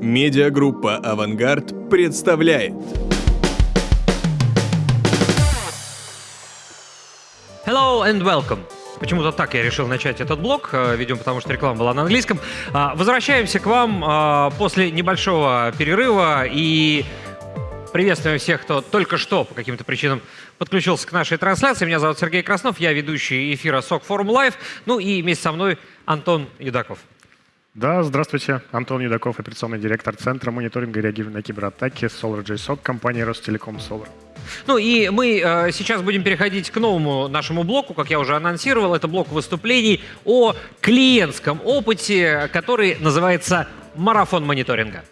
Медиагруппа «Авангард» представляет. Hello and welcome. Почему-то так я решил начать этот блог, э, видимо, потому что реклама была на английском. А, Возвращаемся к вам а, после небольшого перерыва и приветствуем всех, кто только что по каким-то причинам подключился к нашей трансляции. Меня зовут Сергей Краснов, я ведущий эфира СОК Форум Лайв. Ну и вместе со мной Антон Юдаков. Да, здравствуйте. Антон Юдаков, операционный директор Центра мониторинга и реагирования на кибератаки SolarJSOC компании Ростелеком Solar. Ну и мы э, сейчас будем переходить к новому нашему блоку, как я уже анонсировал. Это блок выступлений о клиентском опыте, который называется «Марафон мониторинга».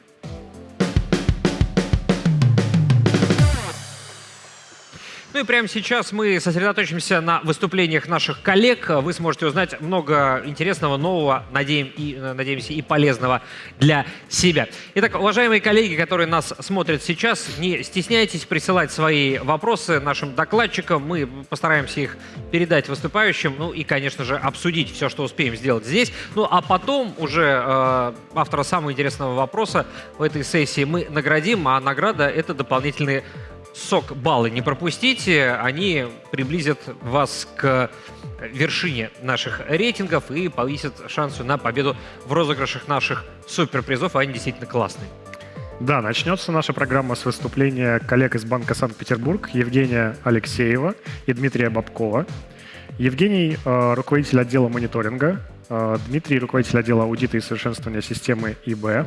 Ну и прямо сейчас мы сосредоточимся на выступлениях наших коллег. Вы сможете узнать много интересного, нового, надеем, и, э, надеемся, и полезного для себя. Итак, уважаемые коллеги, которые нас смотрят сейчас, не стесняйтесь присылать свои вопросы нашим докладчикам. Мы постараемся их передать выступающим, ну и, конечно же, обсудить все, что успеем сделать здесь. Ну а потом уже э, автора самого интересного вопроса в этой сессии мы наградим, а награда — это дополнительные сок баллы не пропустите, они приблизят вас к вершине наших рейтингов и повысят шансы на победу в розыгрышах наших суперпризов, они действительно классные. Да, начнется наша программа с выступления коллег из Банка Санкт-Петербург Евгения Алексеева и Дмитрия Бабкова. Евгений э, руководитель отдела мониторинга, э, Дмитрий руководитель отдела аудита и совершенствования системы ИБ.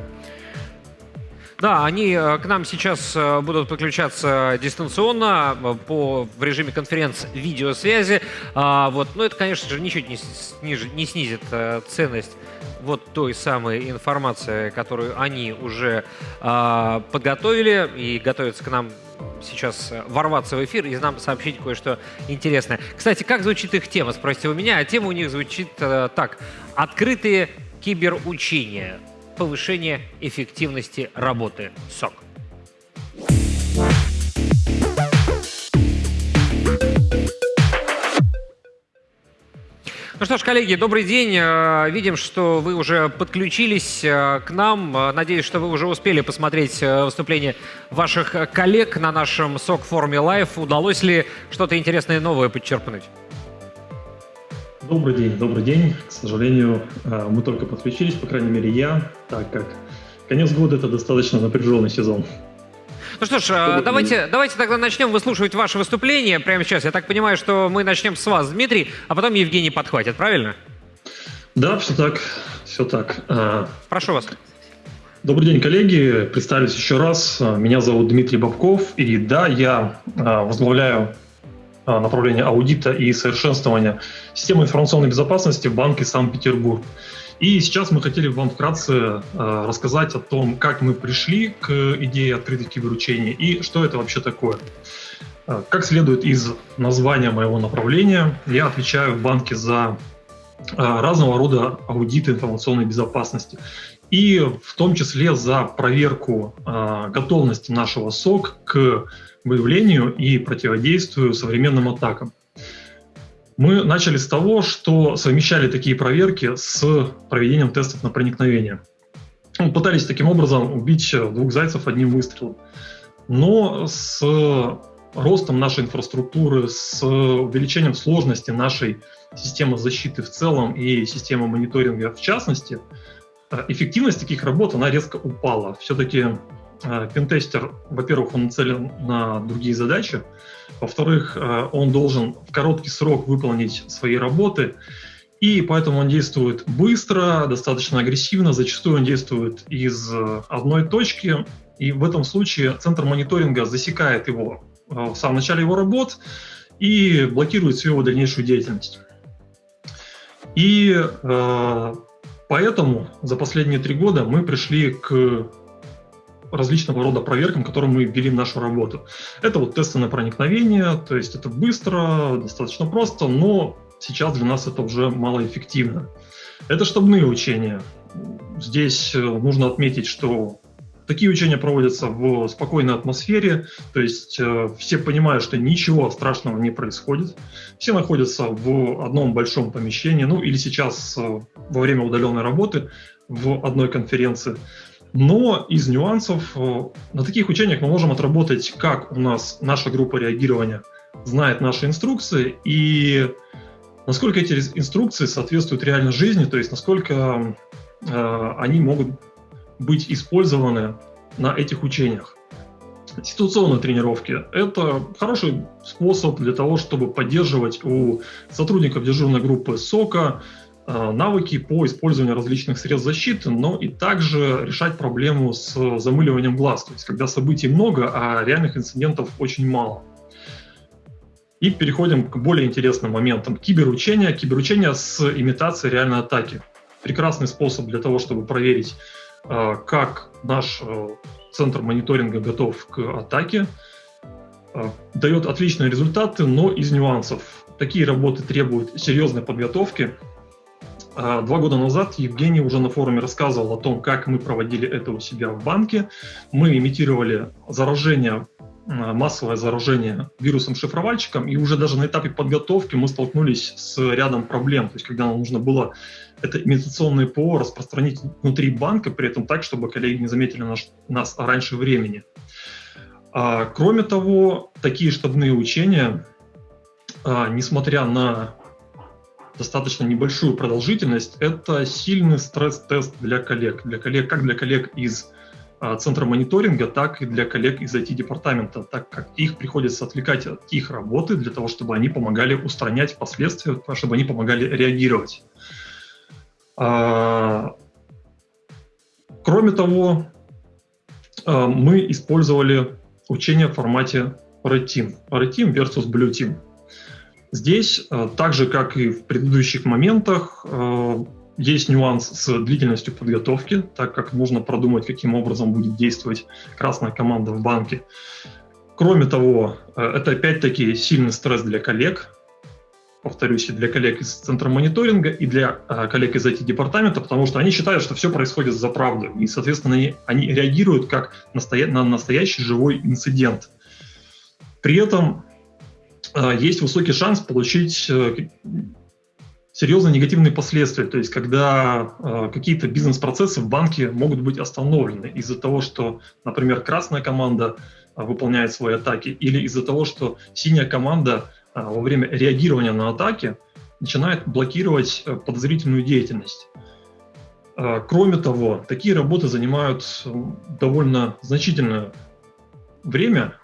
Да, они э, к нам сейчас э, будут подключаться дистанционно э, по, в режиме конференц-видеосвязи. А, вот, но это, конечно же, ничуть не, сниж, не снизит ценность вот той самой информации, которую они уже а, подготовили и готовятся к нам сейчас ворваться в эфир и нам сообщить кое-что интересное. Кстати, как звучит их тема, спросите у меня, а тема у них звучит э, так. Открытые киберучения повышение эффективности работы СОК. Ну что ж, коллеги, добрый день. Э, видим, что вы уже подключились э, к нам. Э, надеюсь, что вы уже успели посмотреть выступление ваших коллег на нашем СОК-форуме Live. Удалось ли что-то интересное новое подчерпнуть? Добрый день, добрый день. К сожалению, э, мы только подключились, по крайней мере я, так как конец года это достаточно напряженный сезон. Ну что ж, э, давайте, давайте тогда начнем выслушивать ваше выступление прямо сейчас. Я так понимаю, что мы начнем с вас, Дмитрий, а потом Евгений подхватит, правильно? Да, все так, все так. Э, Прошу вас. Добрый день, коллеги. Представлюсь еще раз. Меня зовут Дмитрий Бабков, и да, я возглавляю а, направления аудита и совершенствования системы информационной безопасности в Банке Санкт-Петербург. И сейчас мы хотели вам вкратце э, рассказать о том, как мы пришли к идее открытых киберучений и что это вообще такое. Э, как следует из названия моего направления, я отвечаю в банке за э, разного рода аудиты информационной безопасности. И в том числе за проверку э, готовности нашего СОК к выявлению и противодействию современным атакам. Мы начали с того, что совмещали такие проверки с проведением тестов на проникновение. Мы пытались таким образом убить двух зайцев одним выстрелом. Но с ростом нашей инфраструктуры, с увеличением сложности нашей системы защиты в целом и системы мониторинга в частности, эффективность таких работ она резко упала. Все-таки Э, пентестер, во-первых, он нацелен на другие задачи, во-вторых, э, он должен в короткий срок выполнить свои работы, и поэтому он действует быстро, достаточно агрессивно, зачастую он действует из одной точки, и в этом случае центр мониторинга засекает его э, в самом начале его работ и блокирует всю его дальнейшую деятельность. И э, поэтому за последние три года мы пришли к различного рода проверкам, которым мы ввели в нашу работу. Это вот тесты на проникновение, то есть это быстро, достаточно просто, но сейчас для нас это уже малоэффективно. Это штабные учения. Здесь э, нужно отметить, что такие учения проводятся в спокойной атмосфере, то есть э, все понимают, что ничего страшного не происходит. Все находятся в одном большом помещении, ну или сейчас э, во время удаленной работы в одной конференции. Но из нюансов э, на таких учениях мы можем отработать, как у нас наша группа реагирования знает наши инструкции и насколько эти инструкции соответствуют реальной жизни, то есть насколько э, они могут быть использованы на этих учениях. Ситуационные тренировки – это хороший способ для того, чтобы поддерживать у сотрудников дежурной группы СОКа навыки по использованию различных средств защиты, но и также решать проблему с замыливанием глаз, то есть когда событий много, а реальных инцидентов очень мало. И переходим к более интересным моментам. Киберучение. Киберучение с имитацией реальной атаки. Прекрасный способ для того, чтобы проверить, э, как наш э, центр мониторинга готов к атаке. Э, Дает отличные результаты, но из нюансов. Такие работы требуют серьезной подготовки. Два года назад Евгений уже на форуме рассказывал о том, как мы проводили это у себя в банке. Мы имитировали заражение Э, массовое заражение вирусом-шифровальщиком, и уже даже на этапе подготовки мы столкнулись с рядом проблем. То есть, когда нам нужно было это имитационное ПО распространить внутри банка, при этом так, чтобы коллеги не заметили наш, нас раньше времени. А, кроме того, такие штабные учения, а, несмотря на достаточно небольшую продолжительность, это сильный стресс-тест для коллег, для коллег, как для коллег из а, центра мониторинга, так и для коллег из IT-департамента, так как их приходится отвлекать от их работы для того, чтобы они помогали устранять последствия, чтобы они помогали реагировать. А, кроме того, а, мы использовали учение в формате Red Team. Red Team versus Blue Team. Здесь, так же как и в предыдущих моментах, есть нюанс с длительностью подготовки, так как нужно продумать, каким образом будет действовать красная команда в банке. Кроме того, э, это опять-таки сильный стресс для коллег, повторюсь, и для коллег из центра мониторинга, и для э, коллег из IT-департамента, потому что они считают, что все происходит за правду, и, соответственно, они, они реагируют как настоя на настоящий живой инцидент. При этом э, есть высокий шанс получить э, серьезные негативные последствия, то есть когда э, какие-то бизнес-процессы в банке могут быть остановлены из-за того, что, например, красная команда э, выполняет свои атаки, или из-за того, что синяя команда э, во время реагирования на атаки начинает блокировать э, подозрительную деятельность. Э, кроме того, такие работы занимают э, довольно значительное время,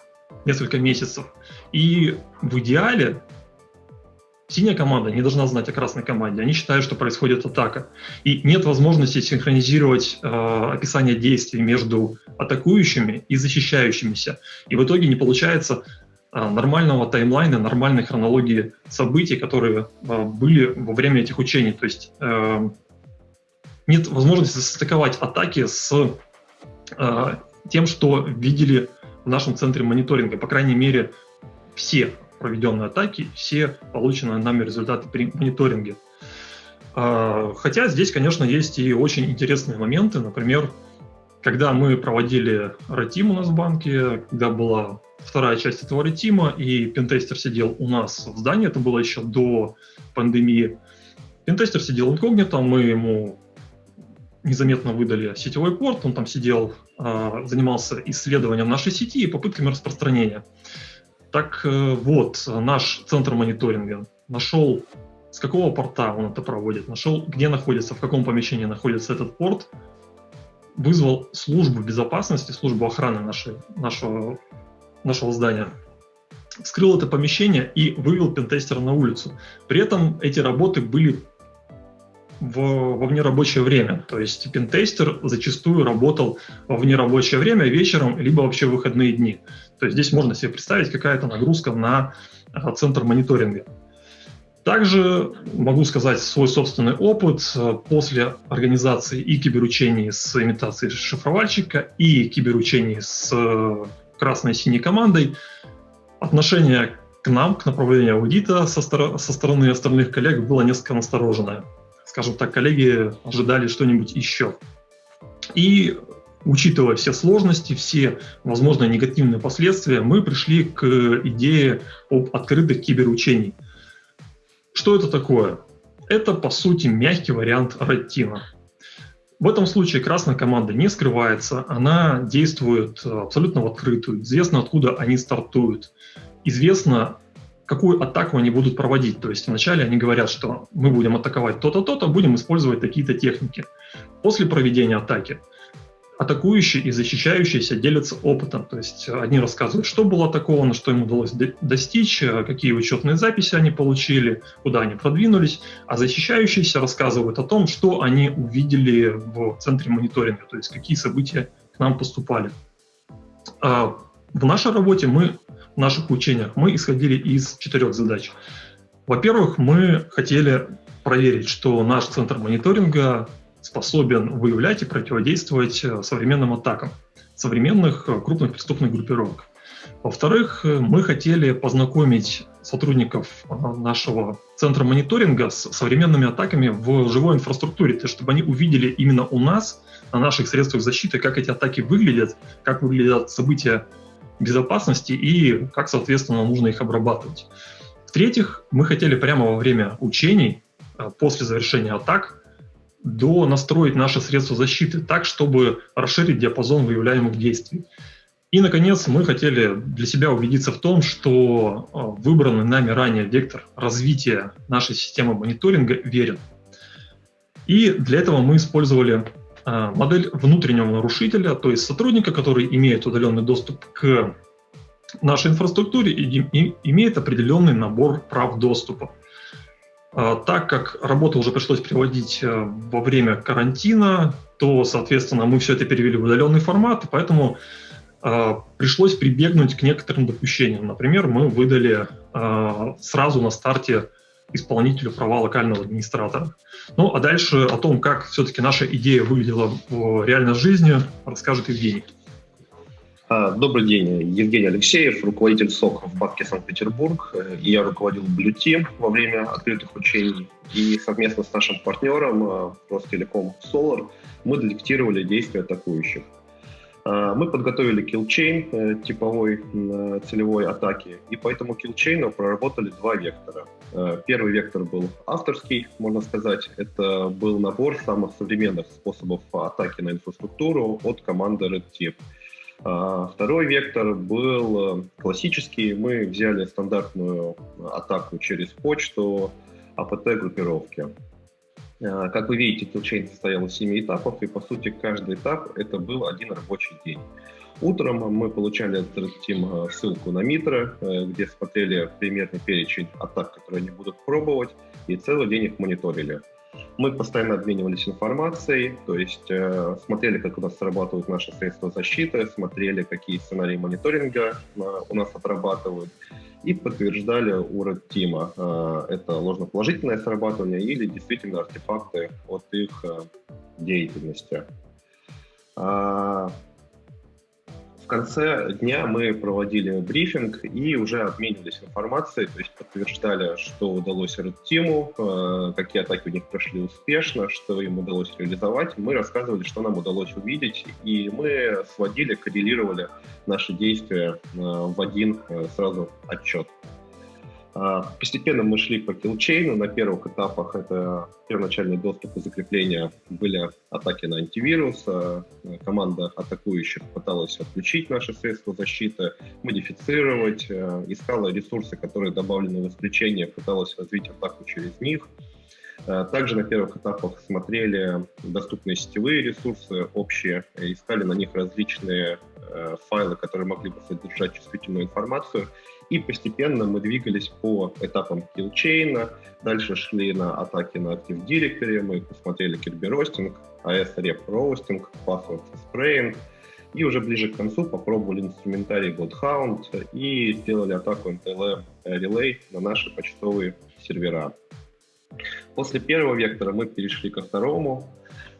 несколько месяцев, и в идеале Синяя команда не должна знать о красной команде. Они считают, что происходит атака. И нет возможности синхронизировать э, описание действий между атакующими и защищающимися. И в итоге не получается э, нормального таймлайна, нормальной хронологии событий, которые э, были во время этих учений. То есть э, нет возможности состыковать атаки с э, тем, что видели в нашем центре мониторинга. По крайней мере, все проведенные атаки, все полученные нами результаты при мониторинге. А, хотя здесь, конечно, есть и очень интересные моменты. Например, когда мы проводили ретим у нас в банке, когда была вторая часть этого ретима, и пентестер сидел у нас в здании, это было еще до пандемии. Пентестер сидел инкогнито, мы ему незаметно выдали сетевой порт, он там сидел, а, занимался исследованием нашей сети и попытками распространения. Так э, вот, наш центр мониторинга нашел, с какого порта он это проводит, нашел, где находится, в каком помещении находится этот порт, вызвал службу безопасности, службу охраны нашей, нашего, нашего здания, вскрыл это помещение и вывел пентестера на улицу. При этом эти работы были в, во внерабочее время. То есть пентестер зачастую работал во внерабочее время вечером, либо вообще в выходные дни. То есть здесь можно себе представить какая-то нагрузка на а, центр мониторинга. Также могу сказать свой собственный опыт после организации и киберучений с имитацией шифровальщика, и киберучений с э, красной и синей командой. Отношение к нам, к направлению аудита со, стор- со стороны остальных коллег было несколько настороженное скажем так, коллеги ожидали что-нибудь еще. И учитывая все сложности, все возможные негативные последствия, мы пришли к идее об открытых киберучений. Что это такое? Это, по сути, мягкий вариант Red В этом случае красная команда не скрывается, она действует абсолютно в открытую. Известно, откуда они стартуют. Известно, какую атаку они будут проводить. То есть вначале они говорят, что мы будем атаковать то-то, то-то, будем использовать такие-то техники. После проведения атаки атакующие и защищающиеся делятся опытом. То есть одни рассказывают, что было атаковано, что им удалось достичь, какие учетные записи они получили, куда они продвинулись, а защищающиеся рассказывают о том, что они увидели в центре мониторинга, то есть какие события к нам поступали. А в нашей работе мы, наших учениях, мы исходили из четырех задач. Во-первых, мы хотели проверить, что наш центр мониторинга способен выявлять и противодействовать э, современным атакам современных э, крупных преступных группировок. Во-вторых, э, мы хотели познакомить сотрудников нашего центра мониторинга с современными атаками в живой инфраструктуре, то чтобы они увидели именно у нас, на наших средствах защиты, как эти атаки выглядят, как выглядят события безопасности и как, соответственно, нужно их обрабатывать. В-третьих, мы хотели прямо во время учений, после завершения атак, до настроить наши средства защиты так, чтобы расширить диапазон выявляемых действий. И, наконец, мы хотели для себя убедиться в том, что а, выбранный нами ранее вектор развития нашей системы мониторинга верен. И для этого мы использовали модель внутреннего нарушителя, то есть сотрудника, который имеет удаленный доступ к нашей инфраструктуре и имеет определенный набор прав доступа. А, так как работу уже пришлось приводить э, во время карантина, то, соответственно, мы все это перевели в удаленный формат, поэтому э, пришлось прибегнуть к некоторым допущениям. Например, мы выдали э, сразу на старте исполнителю права локального администратора. Ну, а дальше о том, как все-таки наша идея выглядела в реальной жизни, расскажет Евгений. А, добрый день, Евгений Алексеев, руководитель СОК в Банке Санкт-Петербург. Я руководил Блюти во время открытых учений. И совместно с нашим партнером а, Ростелеком Solar мы детектировали действия атакующих. А, мы подготовили киллчейн э, типовой целевой атаки, и по этому киллчейну проработали два вектора. Первый вектор был авторский, можно сказать. Это был набор самых современных способов атаки на инфраструктуру от команды Red Team – второй вектор был э, классический. Мы взяли стандартную атаку через почту АПТ-группировки. А, как вы видите, киллчейн состоял из семи этапов, и по сути каждый этап это был один рабочий день. Утром мы получали от Team э, ссылку на Митро, э, где смотрели примерный перечень атак, которые они будут пробовать, и целый день их мониторили. Мы постоянно обменивались информацией, то есть э, смотрели, как у нас срабатывают наши средства защиты, смотрели, какие сценарии мониторинга э, у нас отрабатывают, и подтверждали у Red Team, э, это ложноположительное срабатывание или действительно артефакты от их э, деятельности. А, конце дня мы проводили брифинг и уже обменивались информацией, то есть подтверждали, что удалось Red э, какие атаки у них прошли успешно, что им удалось реализовать. Мы рассказывали, что нам удалось увидеть, и мы сводили, коррелировали наши действия э, в один э, сразу отчет. А, постепенно мы шли по киллчейну. На первых этапах это первоначальный доступ и закрепление были атаки на антивирус. А, команда атакующих пыталась отключить наши средства защиты, модифицировать, а, искала ресурсы, которые добавлены в исключение, пыталась развить атаку через них. Также на первых этапах смотрели доступные сетевые ресурсы общие, искали на них различные файлы, которые могли бы содержать чувствительную информацию, и постепенно мы двигались по этапам киллчейна, дальше шли на атаки на Active Directory, мы посмотрели Kirby Roasting, AS Rep Roasting, Password Spraying, и уже ближе к концу попробовали инструментарий Bloodhound и сделали атаку NTLM Relay на наши почтовые сервера. После первого вектора мы перешли ко второму.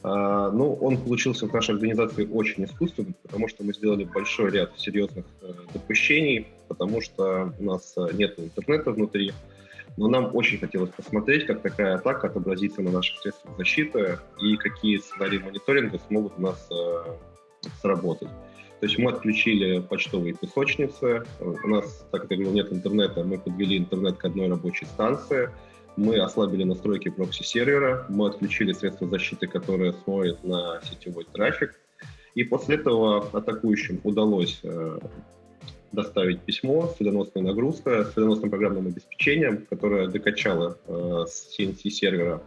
А, ну, он получился в нашей организации очень искусственным, потому что мы сделали большой ряд серьезных э, допущений, потому что у нас э, нет интернета внутри, но нам очень хотелось посмотреть, как такая атака отобразится на наших средствах защиты и какие сценарии мониторинга смогут у нас э, сработать. То есть мы отключили почтовые песочницы. У нас, так как я говорил, нет интернета, мы подвели интернет к одной рабочей станции. мы ослабили настройки прокси-сервера, мы отключили средства защиты, которые смотрят на сетевой трафик, и после этого атакующим удалось э, доставить письмо с вредоносной нагрузкой, с вредоносным программным обеспечением, которое докачало э, с CNC сервера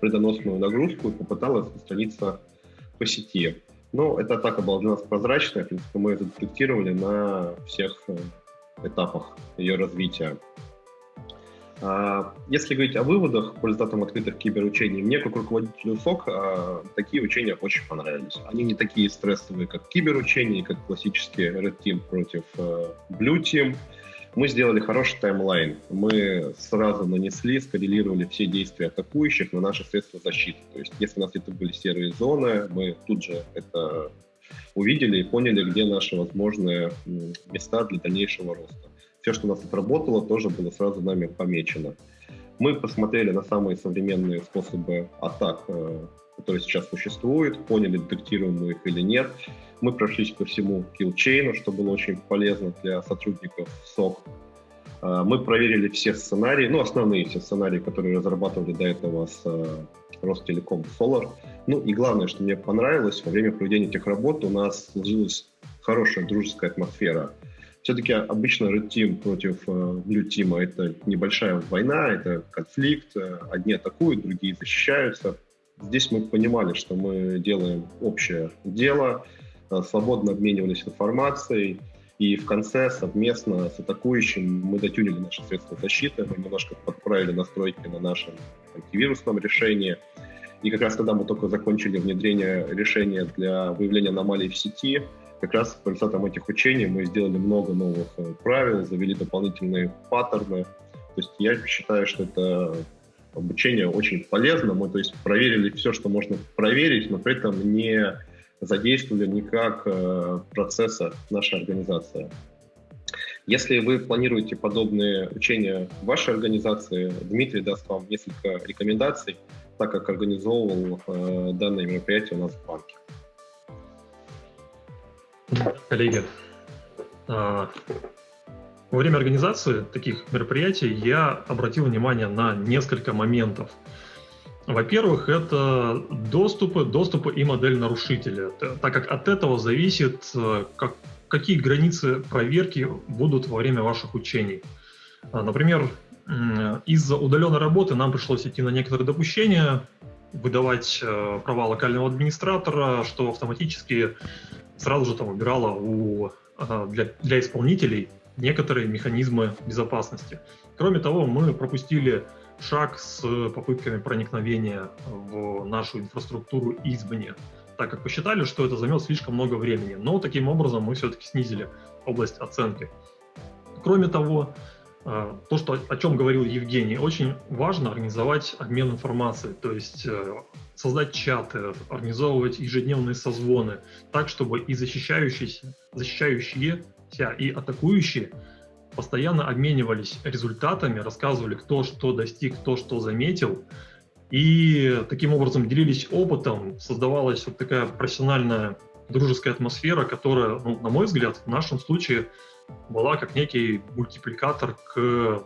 вредоносную нагрузку и попыталась распространиться по сети. Но эта атака была для нас прозрачная, в принципе, мы это детектировали на всех э, этапах ее развития. А, если говорить о выводах по результатам открытых киберучений, мне как руководителю СОК а, такие учения очень понравились. Они не такие стрессовые, как киберучения, как классические Red Team против э, Blue Team. Мы сделали хороший таймлайн. Мы сразу нанесли, скоррелировали все действия атакующих на наши средства защиты. То есть, если у нас где-то были серые зоны, мы тут же это увидели и поняли, где наши возможные места для дальнейшего роста все, что у нас отработало, тоже было сразу нами помечено. Мы посмотрели на самые современные способы атак, э, которые сейчас существуют, поняли, детектируем мы их или нет. Мы прошлись по всему киллчейну, что было очень полезно для сотрудников СОК. Э, мы проверили все сценарии, ну, основные все сценарии, которые разрабатывали до этого с э, Ростелеком Solar. Ну, и главное, что мне понравилось, во время проведения этих работ у нас сложилась хорошая дружеская атмосфера – все-таки обычно Red Team против э, Blue Team это небольшая война, это конфликт. Э, одни атакуют, другие защищаются. Здесь мы понимали, что мы делаем общее дело, э, свободно обменивались информацией, и в конце совместно с атакующим мы дотюнили наши средства защиты, мы немножко подправили настройки на нашем антивирусном решении. И как раз когда мы только закончили внедрение решения для выявления аномалий в сети, как раз по результатам этих учений мы сделали много новых э, правил, завели дополнительные паттерны. То есть я считаю, что это обучение очень полезно. Мы то есть, проверили все, что можно проверить, но при этом не задействовали никак э, процесса нашей организации. Если вы планируете подобные учения в вашей организации, Дмитрий даст вам несколько рекомендаций, так как организовывал э, данное мероприятие у нас в банке. Коллеги, а, во время организации таких мероприятий я обратил внимание на несколько моментов. Во-первых, это доступы, доступы и модель нарушителя, так как от этого зависит, э, как, какие границы проверки будут во время ваших учений. А, например, из-за удаленной работы нам пришлось идти на некоторые допущения, выдавать э, права локального администратора, что автоматически сразу же там убирала у, для, для исполнителей некоторые механизмы безопасности. Кроме того, мы пропустили шаг с попытками проникновения в нашу инфраструктуру извне, так как посчитали, что это займет слишком много времени. Но таким образом мы все-таки снизили область оценки. Кроме того, то, что, о чем говорил Евгений, очень важно организовать обмен информацией, то есть э, создать чаты, организовывать ежедневные созвоны, так, чтобы и защищающиеся, защищающиеся и атакующие постоянно обменивались результатами, рассказывали, кто что достиг, кто что заметил, и таким образом делились опытом, создавалась вот такая профессиональная дружеская атмосфера, которая, ну, на мой взгляд, в нашем случае была как некий мультипликатор к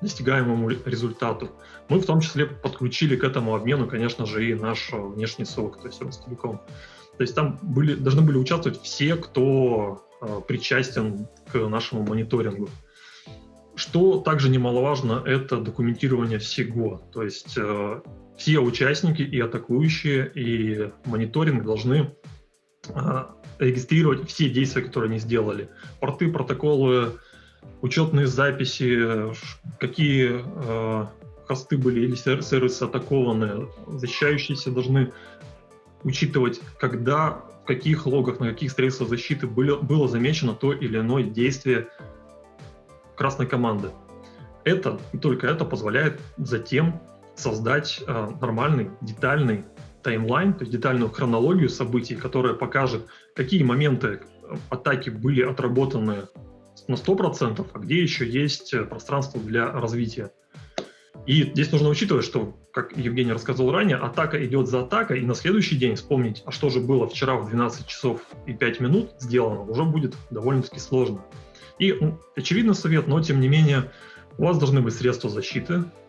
достигаемому результату. Мы в том числе подключили к этому обмену, конечно же, и наш внешний сок, то есть Ростелеком. То есть там были, должны были участвовать все, кто э, причастен к нашему мониторингу. Что также немаловажно, это документирование всего. То есть э, все участники и атакующие, и мониторинг должны э, регистрировать все действия, которые они сделали. Порты, протоколы, учетные записи, какие э, хосты были или сервисы атакованы. Защищающиеся должны учитывать, когда, в каких логах, на каких средствах защиты было, было замечено то или иное действие красной команды. Это и только это позволяет затем создать э, нормальный, детальный таймлайн, то есть детальную хронологию событий, которая покажет, какие моменты атаки были отработаны на 100%, а где еще есть пространство для развития. И здесь нужно учитывать, что, как Евгений рассказал ранее, атака идет за атакой, и на следующий день вспомнить, а что же было вчера в 12 часов и 5 минут сделано, уже будет довольно-таки сложно. И ну, очевидно совет, но тем не менее у вас должны быть средства защиты, э,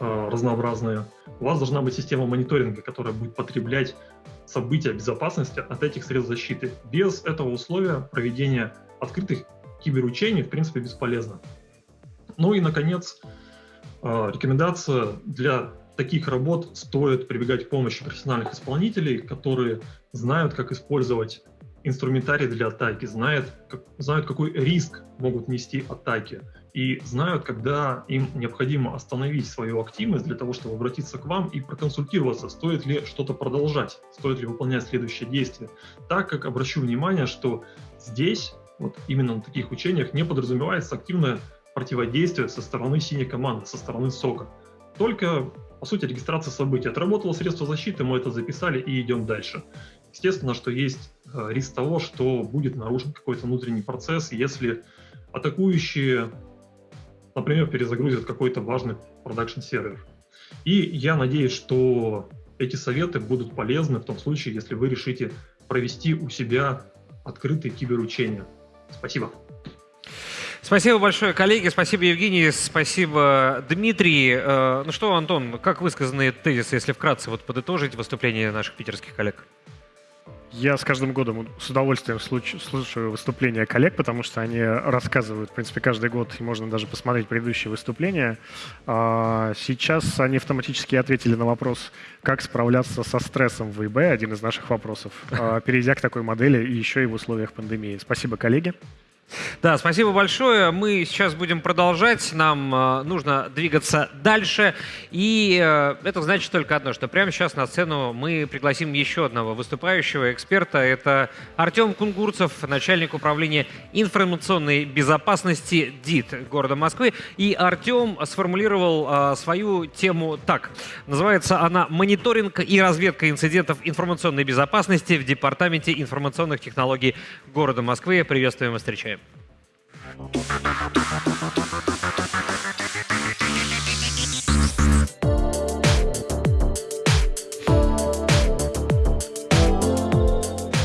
разнообразные. У вас должна быть система мониторинга, которая будет потреблять события безопасности от этих средств защиты. Без этого условия проведение открытых киберучений, в принципе, бесполезно. Ну и, наконец, э, рекомендация для таких работ стоит прибегать к помощи профессиональных исполнителей, которые знают, как использовать инструментарий для атаки, знают, как, знают, какой риск могут нести атаки, и знают, когда им необходимо остановить свою активность для того, чтобы обратиться к вам и проконсультироваться, стоит ли что-то продолжать, стоит ли выполнять следующее действие. Так как обращу внимание, что здесь, вот именно на таких учениях, не подразумевается активное противодействие со стороны синей команды, со стороны СОКа. Только, по сути, регистрация событий. Отработало средство защиты, мы это записали и идем дальше. Естественно, что есть э, риск того, что будет нарушен какой-то внутренний процесс, если атакующие, например, перезагрузят какой-то важный production-сервер. И я надеюсь, что эти советы будут полезны в том случае, если вы решите провести у себя открытые киберучения. Спасибо. Спасибо большое, коллеги. Спасибо, Евгений. Спасибо, Дмитрий. Э, ну что, Антон, как высказаны тезисы, если вкратце вот подытожить выступление наших питерских коллег? Я с каждым годом с удовольствием слушаю выступления коллег, потому что они рассказывают, в принципе, каждый год, и можно даже посмотреть предыдущие выступления. А, сейчас они автоматически ответили на вопрос, как справляться со стрессом в ИБ, один из наших вопросов, а, перейдя к такой модели и еще и в условиях пандемии. Спасибо, коллеги. Да, спасибо большое. Мы сейчас будем продолжать. Нам э, нужно двигаться дальше. И э, это значит только одно, что прямо сейчас на сцену мы пригласим еще одного выступающего эксперта. Это Артем Кунгурцев, начальник управления информационной безопасности ДИТ города Москвы. И Артем сформулировал э, свою тему так. Называется она «Мониторинг и разведка инцидентов информационной безопасности в Департаменте информационных технологий города Москвы». Приветствуем и встречаем.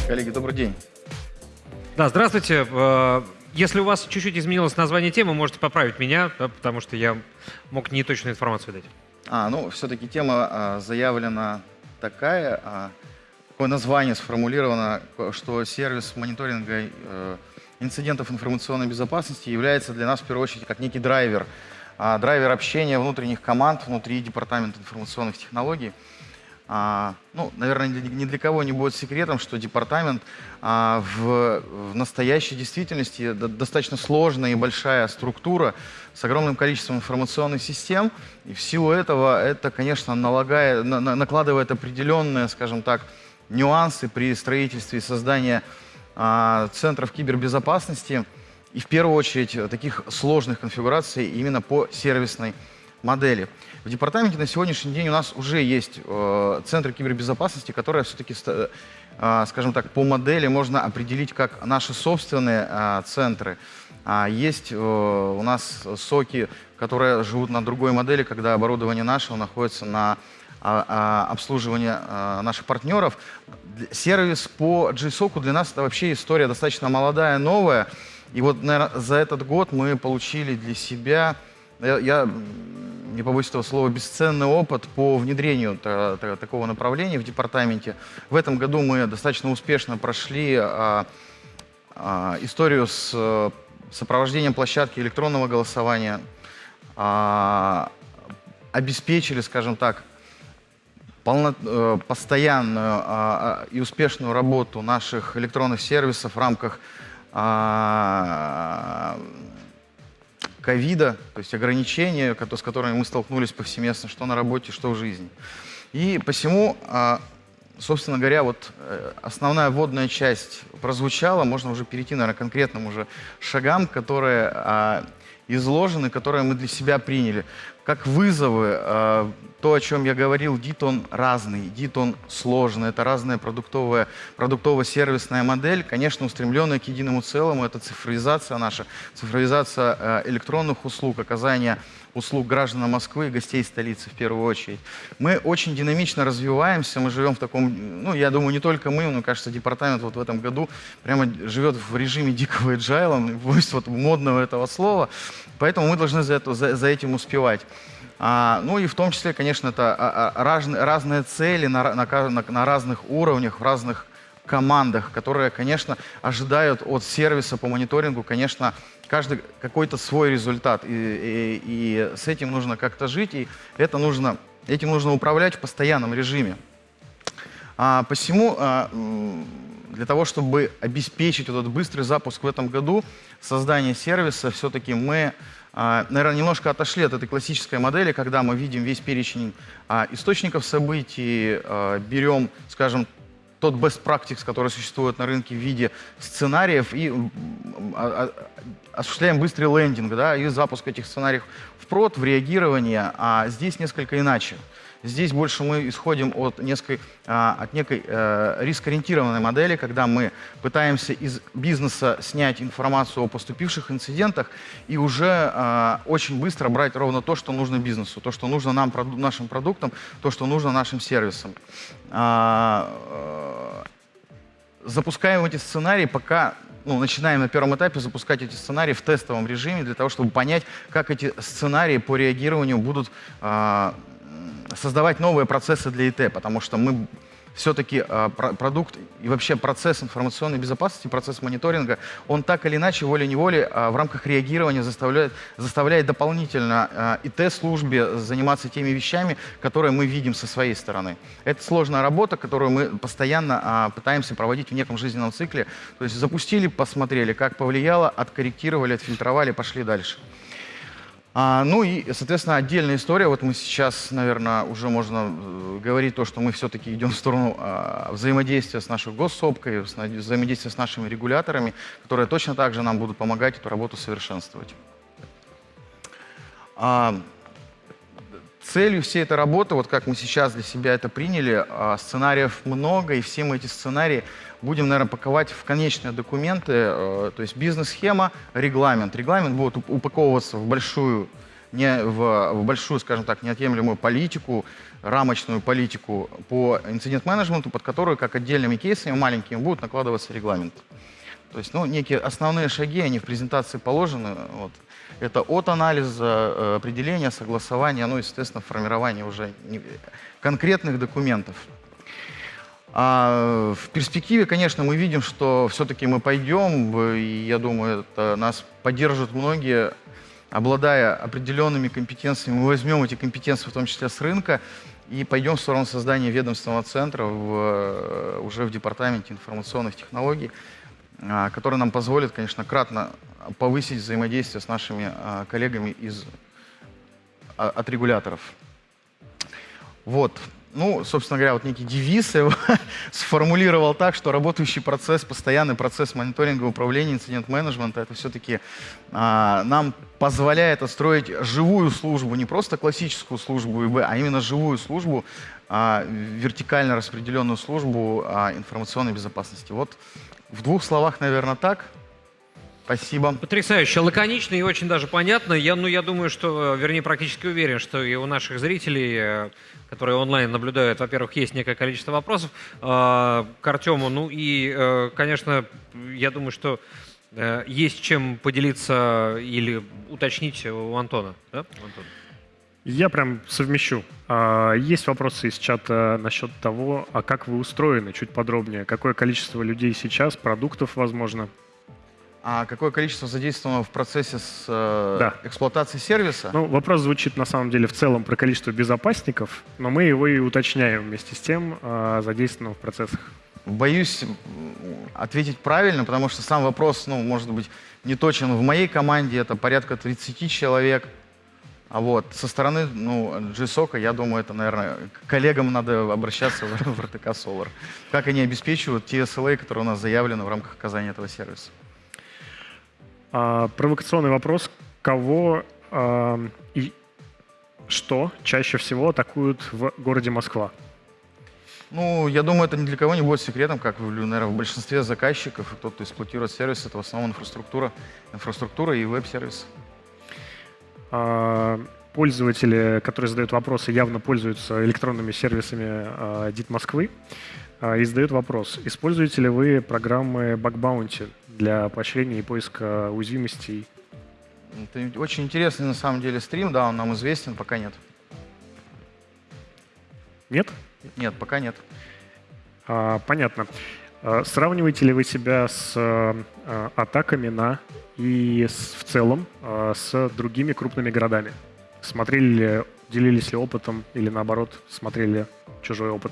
Коллеги, добрый день. Да, здравствуйте. Э, если у вас чуть-чуть изменилось название темы, можете поправить меня, да, потому что я мог неточную информацию дать. А, ну, все-таки тема а, заявлена такая, а, такое название сформулировано, что сервис мониторинга а, инцидентов информационной безопасности является для нас в первую очередь как некий драйвер, а, драйвер общения внутренних команд внутри Департамента информационных технологий. А, ну, наверное, ни для кого не будет секретом, что департамент а, в, в настоящей действительности достаточно сложная и большая структура с огромным количеством информационных систем. И в силу этого это, конечно, налагает, на, накладывает определенные, скажем так, нюансы при строительстве и создании центров кибербезопасности и в первую очередь таких сложных конфигураций именно по сервисной модели. В департаменте на сегодняшний день у нас уже есть э, центры кибербезопасности, которые все-таки, э, скажем так, по модели можно определить как наши собственные э, центры. А есть э, у нас соки, которые живут на другой модели, когда оборудование нашего находится на а, а, обслуживания а, наших партнеров. Сервис по JSOC для нас это вообще история достаточно молодая, новая. И вот, наверное, за этот год мы получили для себя, я, я не побоюсь этого слова, бесценный опыт по внедрению та, та, такого направления в департаменте. В этом году мы достаточно успешно прошли а, а, историю с сопровождением площадки электронного голосования, а, обеспечили, скажем так, полно, э, постоянную а, и успешную работу наших электронных сервисов в рамках а, ковида, то есть ограничения, с которыми мы столкнулись повсеместно, что на работе, что в жизни. И посему, собственно говоря, вот э, основная вводная часть прозвучала, можно уже перейти, наверное, к конкретным уже шагам, которые изложены, которые мы для себя приняли как вызовы, э, то, о чем я говорил, DIT он разный, DIT он сложный, это разная продуктовая, продуктово-сервисная модель, конечно, устремленная к единому целому, это цифровизация наша, цифровизация э, электронных услуг, оказание услуг гражданам Москвы и гостей столицы в первую очередь. Мы очень динамично развиваемся, мы живем в таком, ну, я думаю, не только мы, но, кажется, департамент вот в этом году прямо живет в режиме дикого agile, вот модного этого слова, поэтому мы должны за, это, за, за этим успевать. А, ну и в том числе, конечно, это а, а, разные, разные цели на, на, на, на разных уровнях, в разных командах, которые, конечно, ожидают от сервиса по мониторингу, конечно, каждый какой-то свой результат. И, и, и с этим нужно как-то жить, и это нужно, этим нужно управлять в постоянном режиме. А, посему а, для того, чтобы обеспечить этот быстрый запуск в этом году, создание сервиса, все-таки мы, а, наверное, немножко отошли от этой классической модели, когда мы видим весь перечень а, источников событий, а, берем, скажем, тот best practice, который существует на рынке в виде сценариев, и осуществляем быстрый лендинг да, и запуск этих сценариев в прод, в реагирование, а здесь несколько иначе. Здесь больше мы исходим от, несколько, а, от некой э, рискоориентированной модели, когда мы пытаемся из бизнеса снять информацию о поступивших инцидентах и уже а, очень быстро брать ровно то, что нужно бизнесу, то, что нужно нам, нашим продуктам, то, что нужно нашим сервисам. А, э, запускаем эти сценарии, пока ну, начинаем на первом этапе запускать эти сценарии в тестовом режиме для того, чтобы понять, как эти сценарии по реагированию будут создавать новые процессы для ИТ, потому что мы все-таки про продукт и вообще процесс информационной безопасности, процесс мониторинга, он так или иначе, волей-неволей, э, в рамках реагирования заставляет, заставляет дополнительно э, ИТ-службе заниматься теми вещами, которые мы видим со своей стороны. Это сложная работа, которую мы постоянно пытаемся проводить в неком жизненном цикле. То есть запустили, посмотрели, как повлияло, откорректировали, отфильтровали, пошли дальше. А, ну и, соответственно, отдельная история. Вот мы сейчас, наверное, уже можно э, говорить то, что мы все-таки идем в сторону а, взаимодействия с нашей госсопкой, взаимодействия с нашими регуляторами, которые точно так же нам будут помогать эту работу совершенствовать. А, целью всей этой работы, вот как мы сейчас для себя это приняли, а, сценариев много, и все мы эти сценарии будем, наверное, паковать в конечные документы, э, то есть бизнес-схема, регламент. Регламент будет упаковываться в большую, не, в, в большую, скажем так, неотъемлемую политику, рамочную политику по инцидент-менеджменту, под которую, как отдельными кейсами, маленькими, будут накладываться регламент. То есть, ну, некие основные шаги, они в презентации положены. Вот. Это от анализа, э, определения, согласования, ну и, естественно, формирования уже конкретных документов. А в перспективе, конечно, мы видим, что все-таки мы пойдем, и я думаю, это нас поддержат многие, обладая определенными компетенциями, мы возьмем эти компетенции, в том числе с рынка, и пойдем в сторону создания ведомственного центра в, уже в Департаменте информационных технологий, который нам позволит, конечно, кратно повысить взаимодействие с нашими а, коллегами из, а, от регуляторов. Вот ну, собственно говоря, вот некий девиз его сформулировал так, что работающий процесс, постоянный процесс мониторинга управления, инцидент-менеджмента, это все-таки а, нам позволяет отстроить живую службу, не просто классическую службу ИБ, а именно живую службу, а, вертикально распределенную службу а, информационной безопасности. Вот в двух словах, наверное, так. Спасибо. Потрясающе, лаконично и очень даже понятно. Я, ну, я думаю, что, вернее, практически уверен, что и у наших зрителей, э, которые онлайн наблюдают, во-первых, есть некое количество вопросов э, к Артему. Ну и, э, конечно, я думаю, что э, есть чем поделиться или уточнить у Антона. Да, Антон? Я прям совмещу. А, есть вопросы из чата насчет того, а как вы устроены, чуть подробнее. Какое количество людей сейчас, продуктов, возможно, а какое количество задействовано в процессе с э, да. эксплуатацией сервиса? Ну, вопрос звучит на самом деле в целом про количество безопасников, но мы его и уточняем вместе с тем, э, задействованного в процессах. Боюсь ответить правильно, потому что сам вопрос, ну, может быть, не точен. В моей команде это порядка 30 человек. А вот со стороны ну, GSOC, я думаю, это, наверное, к коллегам надо обращаться в, в RTK Solar. Как они обеспечивают те SLA, которые у нас заявлены в рамках оказания этого сервиса. А, провокационный вопрос. Кого а, и что чаще всего атакуют в городе Москва? Ну, я думаю, это ни для кого не будет секретом, как, наверное, в большинстве заказчиков, и тот, кто эксплуатирует сервис, это в основном инфраструктура, инфраструктура и веб-сервис. А, пользователи, которые задают вопросы, явно пользуются электронными сервисами а, ДИТ Москвы а, и задают вопрос, используете ли вы программы Bug Bounty для поощрения и поиска уязвимостей? Это очень интересный на самом деле стрим, да, он нам известен, пока нет. Нет? Нет, пока нет. А, понятно. А, сравниваете ли вы себя с а, атаками на и с, в целом а, с другими крупными городами? Смотрели ли, делились ли опытом или наоборот смотрели чужой опыт?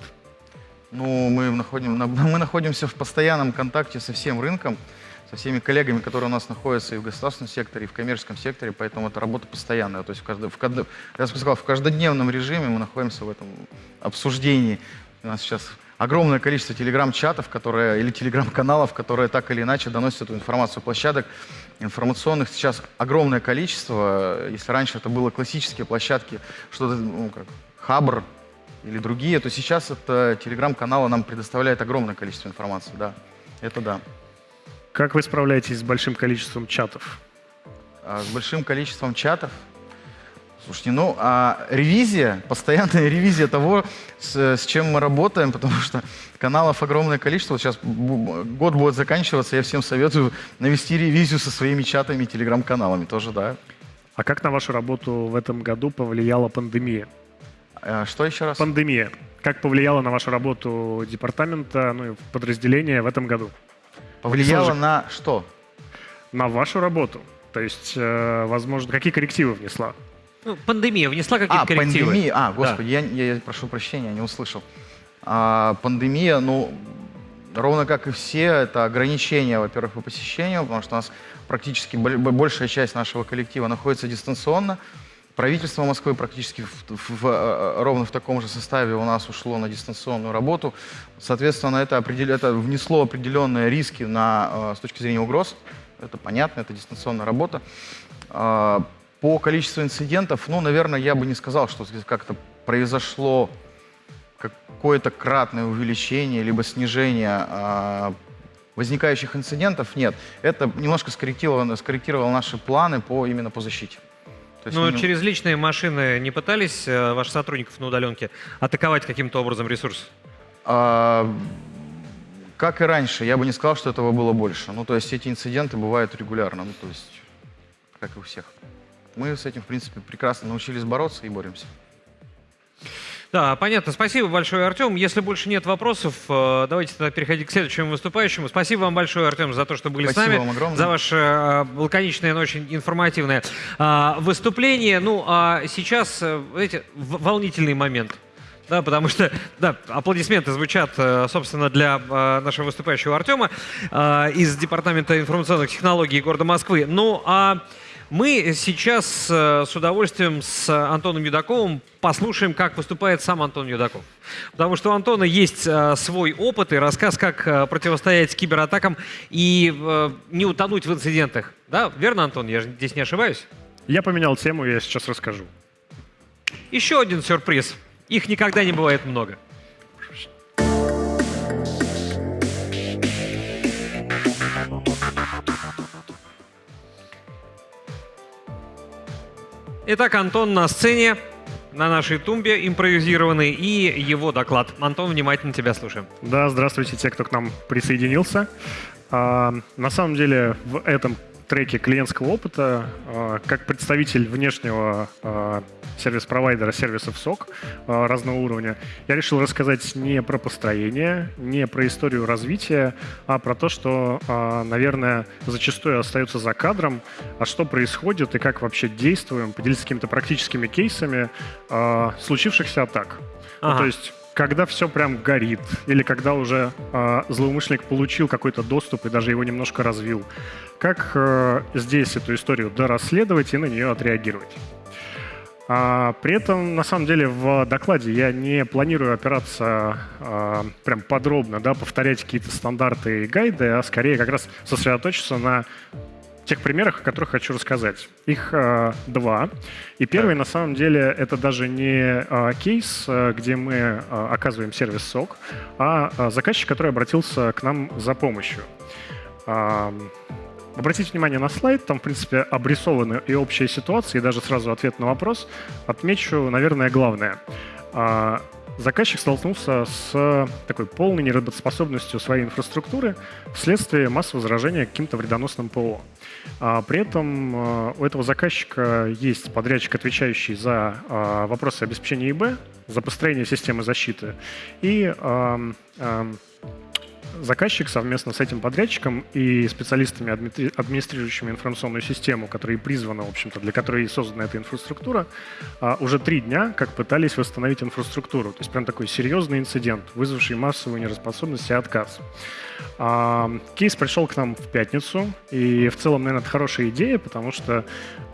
Ну, мы, находим, мы находимся в постоянном контакте со всем рынком, со всеми коллегами, которые у нас находятся и в государственном секторе, и в коммерческом секторе, поэтому это работа постоянная. То есть, в каждый, в, каждый, я сказал, в каждодневном режиме мы находимся в этом обсуждении. У нас сейчас огромное количество телеграм-чатов, которые, или телеграм-каналов, которые так или иначе доносят эту информацию. Площадок информационных сейчас огромное количество. Если раньше это было классические площадки, что-то, ну, как Хабр, или другие, то сейчас это телеграм-каналы нам предоставляет огромное количество информации, да, это да. Как вы справляетесь с большим количеством чатов? А, с большим количеством чатов? Слушайте, ну, а ревизия, постоянная ревизия того, с, с чем мы работаем, потому что каналов огромное количество. Вот сейчас год будет заканчиваться, я всем советую навести ревизию со своими чатами и телеграм-каналами тоже, да. А как на вашу работу в этом году повлияла пандемия? Э, что еще раз? Пандемия. Как повлияла на вашу работу департамента, ну и подразделения в этом году? Повлияла Слушай, на что? На вашу работу. То есть, э, возможно, какие коррективы внесла? Ну, пандемия внесла какие-то а, коррективы? Пандемия. А, господи, да. я, я прошу прощения, не услышал. А, пандемия, ну, ровно как и все, это ограничения, во-первых, по посещению, потому что у нас практически большая часть нашего коллектива находится дистанционно. Правительство Москвы практически в, в, в, э, ровно в таком же составе у нас ушло на дистанционную работу. Соответственно, это, определ... это внесло определенные риски на, э, с точки зрения угроз. Это понятно, это дистанционная работа. По количеству инцидентов, ну, наверное, я бы не сказал, что как-то произошло какое-то кратное увеличение либо снижение а, возникающих инцидентов. Нет, это немножко скорректировало, скорректировало наши планы по, именно по защите. Но они... через личные машины не пытались э, ваших сотрудников на удаленке атаковать каким-то образом ресурс? А, как и раньше, я бы не сказал, что этого было больше. Ну, то есть эти инциденты бывают регулярно, ну, то есть как и у всех. Мы с этим, в принципе, прекрасно научились бороться и боремся. Да, понятно. Спасибо большое, Артем. Если больше нет вопросов, э, давайте тогда переходить к следующему выступающему. Спасибо вам большое, Артем, за то, что были Спасибо с нами. Вам огромное. За ваше э, лаконичное, но очень информативное э, выступление. Ну, а сейчас, знаете, волнительный момент. Да, потому что, да, аплодисменты звучат, собственно, для нашего выступающего Артема из Департамента информационных технологий города Москвы. Ну, а мы сейчас э, с удовольствием с Антоном Юдаковым послушаем, как выступает сам Антон Юдаков. Потому что у Антона есть э, свой опыт и рассказ, как э, противостоять кибератакам и не утонуть в инцидентах. Да, верно, Антон? Я здесь не ошибаюсь? Я поменял тему, я сейчас расскажу. Еще один сюрприз. Их никогда не бывает много. Итак, Антон на сцене, на нашей тумбе импровизированный, и его доклад. Антон, внимательно тебя слушаем. Да, здравствуйте, те, кто к нам присоединился. А, на самом деле в этом треке клиентского опыта, а, как представитель внешнего а, сервис-провайдера сервисов СОК а, разного уровня, я решил рассказать не про построение, не про историю развития, а про то, что, наверное, зачастую остается за кадром, а что происходит и как вообще действуем, поделиться какими-то практическими кейсами случившихся атак. Ага. Ну, то есть когда все прям горит, или когда уже э, злоумышленник получил какой-то доступ и даже его немножко развил. Как э, здесь эту историю дорасследовать и на нее отреагировать? А, при этом, на самом деле, в докладе я не планирую опираться а, прям подробно, да, повторять какие-то стандарты и гайды, а скорее как раз сосредоточиться на тех примерах, о которых хочу рассказать. Их э, два. И первый, на самом деле, это даже не э, кейс, э, где мы э, оказываем сервис СОК, а э, заказчик, который обратился к нам за помощью. Э, обратите внимание на слайд, там, в принципе, обрисованы и общая ситуация, и даже сразу ответ на вопрос. Отмечу, наверное, главное. Э, заказчик столкнулся с такой полной неработоспособностью своей инфраструктуры вследствие массового заражения каким-то вредоносным ПО. А при этом э, у этого заказчика есть подрядчик, отвечающий за э, вопросы обеспечения ИБ, за построение системы защиты, и заказчик совместно с этим подрядчиком и специалистами, администрирующими информационную систему, которые призваны, в общем-то, для которой и создана эта инфраструктура, а, уже три дня как пытались восстановить инфраструктуру. То есть прям такой серьезный инцидент, вызвавший массовую нераспособность и отказ. А, кейс пришел к нам в пятницу, и в целом, наверное, это хорошая идея, потому что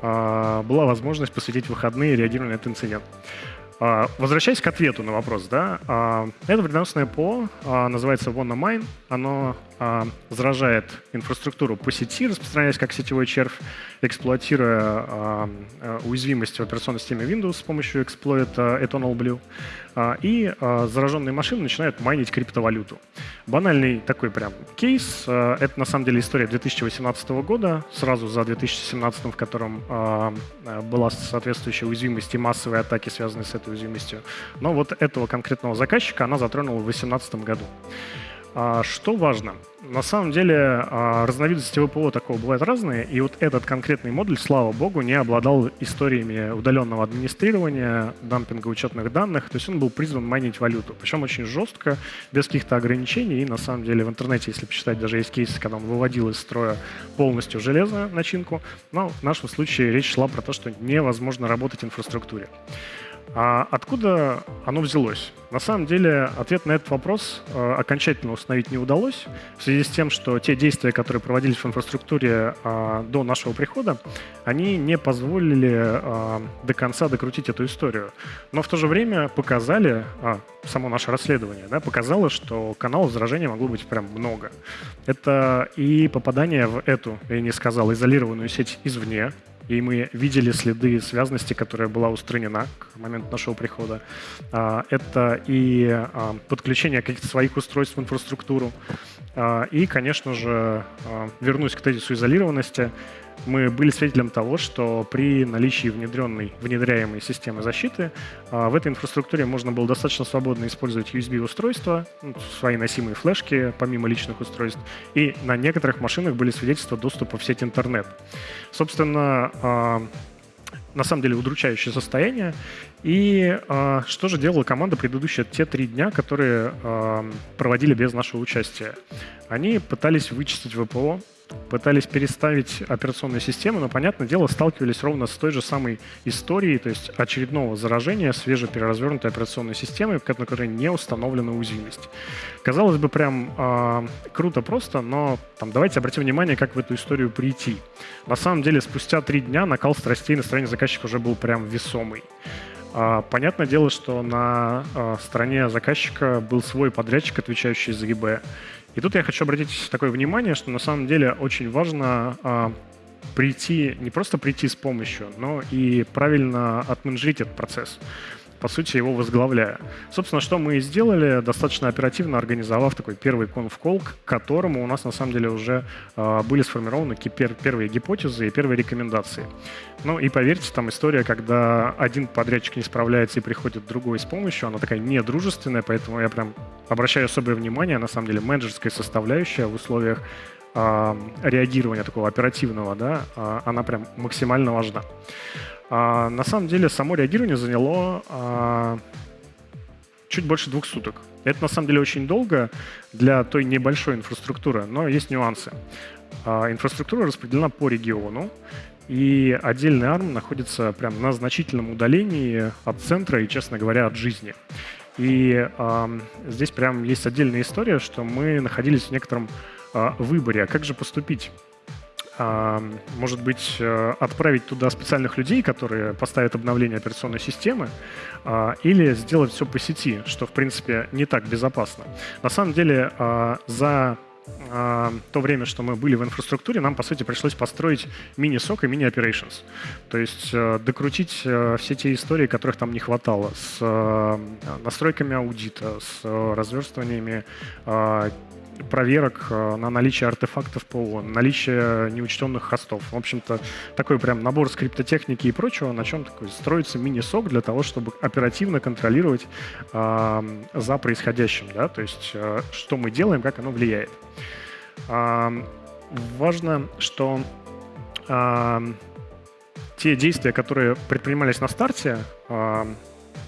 а, была возможность посвятить выходные реагированию на этот инцидент. А, возвращаясь к ответу на вопрос, да, а, это вредоносное ПО, а, называется WannaMine, оно заражает инфраструктуру по сети, распространяясь как сетевой червь, эксплуатируя уязвимости в операционной системе Windows с помощью эксплойта Eternal Blue, и зараженные машины начинают майнить криптовалюту. Банальный такой прям кейс, это на самом деле история 2018 года, сразу за 2017, в котором была соответствующая уязвимость и массовые атаки, связанные с этой уязвимостью. Но вот этого конкретного заказчика она затронула в 2018 году. А, что важно? На самом деле а, разновидности ВПО такого бывают разные, и вот этот конкретный модуль, слава богу, не обладал историями удаленного администрирования, дампинга учетных данных, то есть он был призван майнить валюту, причем очень жестко, без каких-то ограничений, и на самом деле в интернете, если почитать, даже есть кейсы, когда он выводил из строя полностью железную начинку, но в нашем случае речь шла про то, что невозможно работать в инфраструктуре. А откуда оно взялось? На самом деле ответ на этот вопрос э, окончательно установить не удалось в связи с тем, что те действия, которые проводились в инфраструктуре э, до нашего прихода, они не позволили э, до конца докрутить эту историю. Но в то же время показали, а, само наше расследование, да, показало, что каналов заражения могло быть прям много. Это и попадание в эту, я не сказал, изолированную сеть извне, и мы видели следы связности, которая была устранена к моменту нашего прихода. А, это и а, подключение каких-то своих устройств в инфраструктуру. А, и, конечно же, вернусь к тезису изолированности мы были свидетелем того, что при наличии внедренной, внедряемой системы защиты а, в этой инфраструктуре можно было достаточно свободно использовать USB-устройства, ну, свои носимые флешки, помимо личных устройств, и на некоторых машинах были свидетельства доступа в сеть интернет. Собственно, а, на самом деле удручающее состояние. И э, что же делала команда предыдущие те три дня, которые э, проводили без нашего участия? Они пытались вычистить ВПО, пытались переставить операционную систему, но, понятное дело, сталкивались ровно с той же самой историей, то есть очередного заражения свежепереразвернутой операционной системой, на которой не установлена уязвимость. Казалось бы, прям э, круто просто, но там, давайте обратим внимание, как в эту историю прийти. На самом деле, спустя три дня накал страстей настроение заказчика уже был прям весомый. А, понятное дело, что на а, стороне заказчика был свой подрядчик, отвечающий за ИБ. И тут я хочу обратить такое внимание, что на самом деле очень важно а, прийти, не просто прийти с помощью, но и правильно отменеджерить этот процесс по сути, его возглавляя. Собственно, что мы и сделали, достаточно оперативно организовав такой первый конфкол, к которому у нас на самом деле уже э, были сформированы пер первые гипотезы и первые рекомендации. Ну и поверьте, там история, когда один подрядчик не справляется и приходит другой с помощью, она такая недружественная, поэтому я прям обращаю особое внимание, на самом деле, менеджерская составляющая в условиях э, реагирования такого оперативного, да, э, она прям максимально важна. А, на самом деле само реагирование заняло а, чуть больше двух суток. Это на самом деле очень долго для той небольшой инфраструктуры, но есть нюансы. А, инфраструктура распределена по региону, и отдельный ARM находится прям на значительном удалении от центра и, честно говоря, от жизни. И э, здесь прям есть отдельная история, что мы находились в некотором э, выборе, а как же поступить. А, может быть, э, отправить туда специальных людей, которые поставят обновление операционной системы, а, или сделать все по сети, что, в принципе, не так безопасно. На самом деле, а, за то время, что мы были в инфраструктуре, нам, по сути, пришлось построить мини-сок и мини-operations. То есть э, докрутить э, все те истории, которых там не хватало, с настройками аудита, с разверстываниями проверок э, на наличие артефактов ПО, наличие неучтенных хостов. В общем-то, такой прям набор скриптотехники и прочего, на чем такой строится мини-сок для того, чтобы оперативно контролировать э, за происходящим, да, то есть э, что мы делаем, как оно влияет. Э, важно, что те действия, которые предпринимались на старте,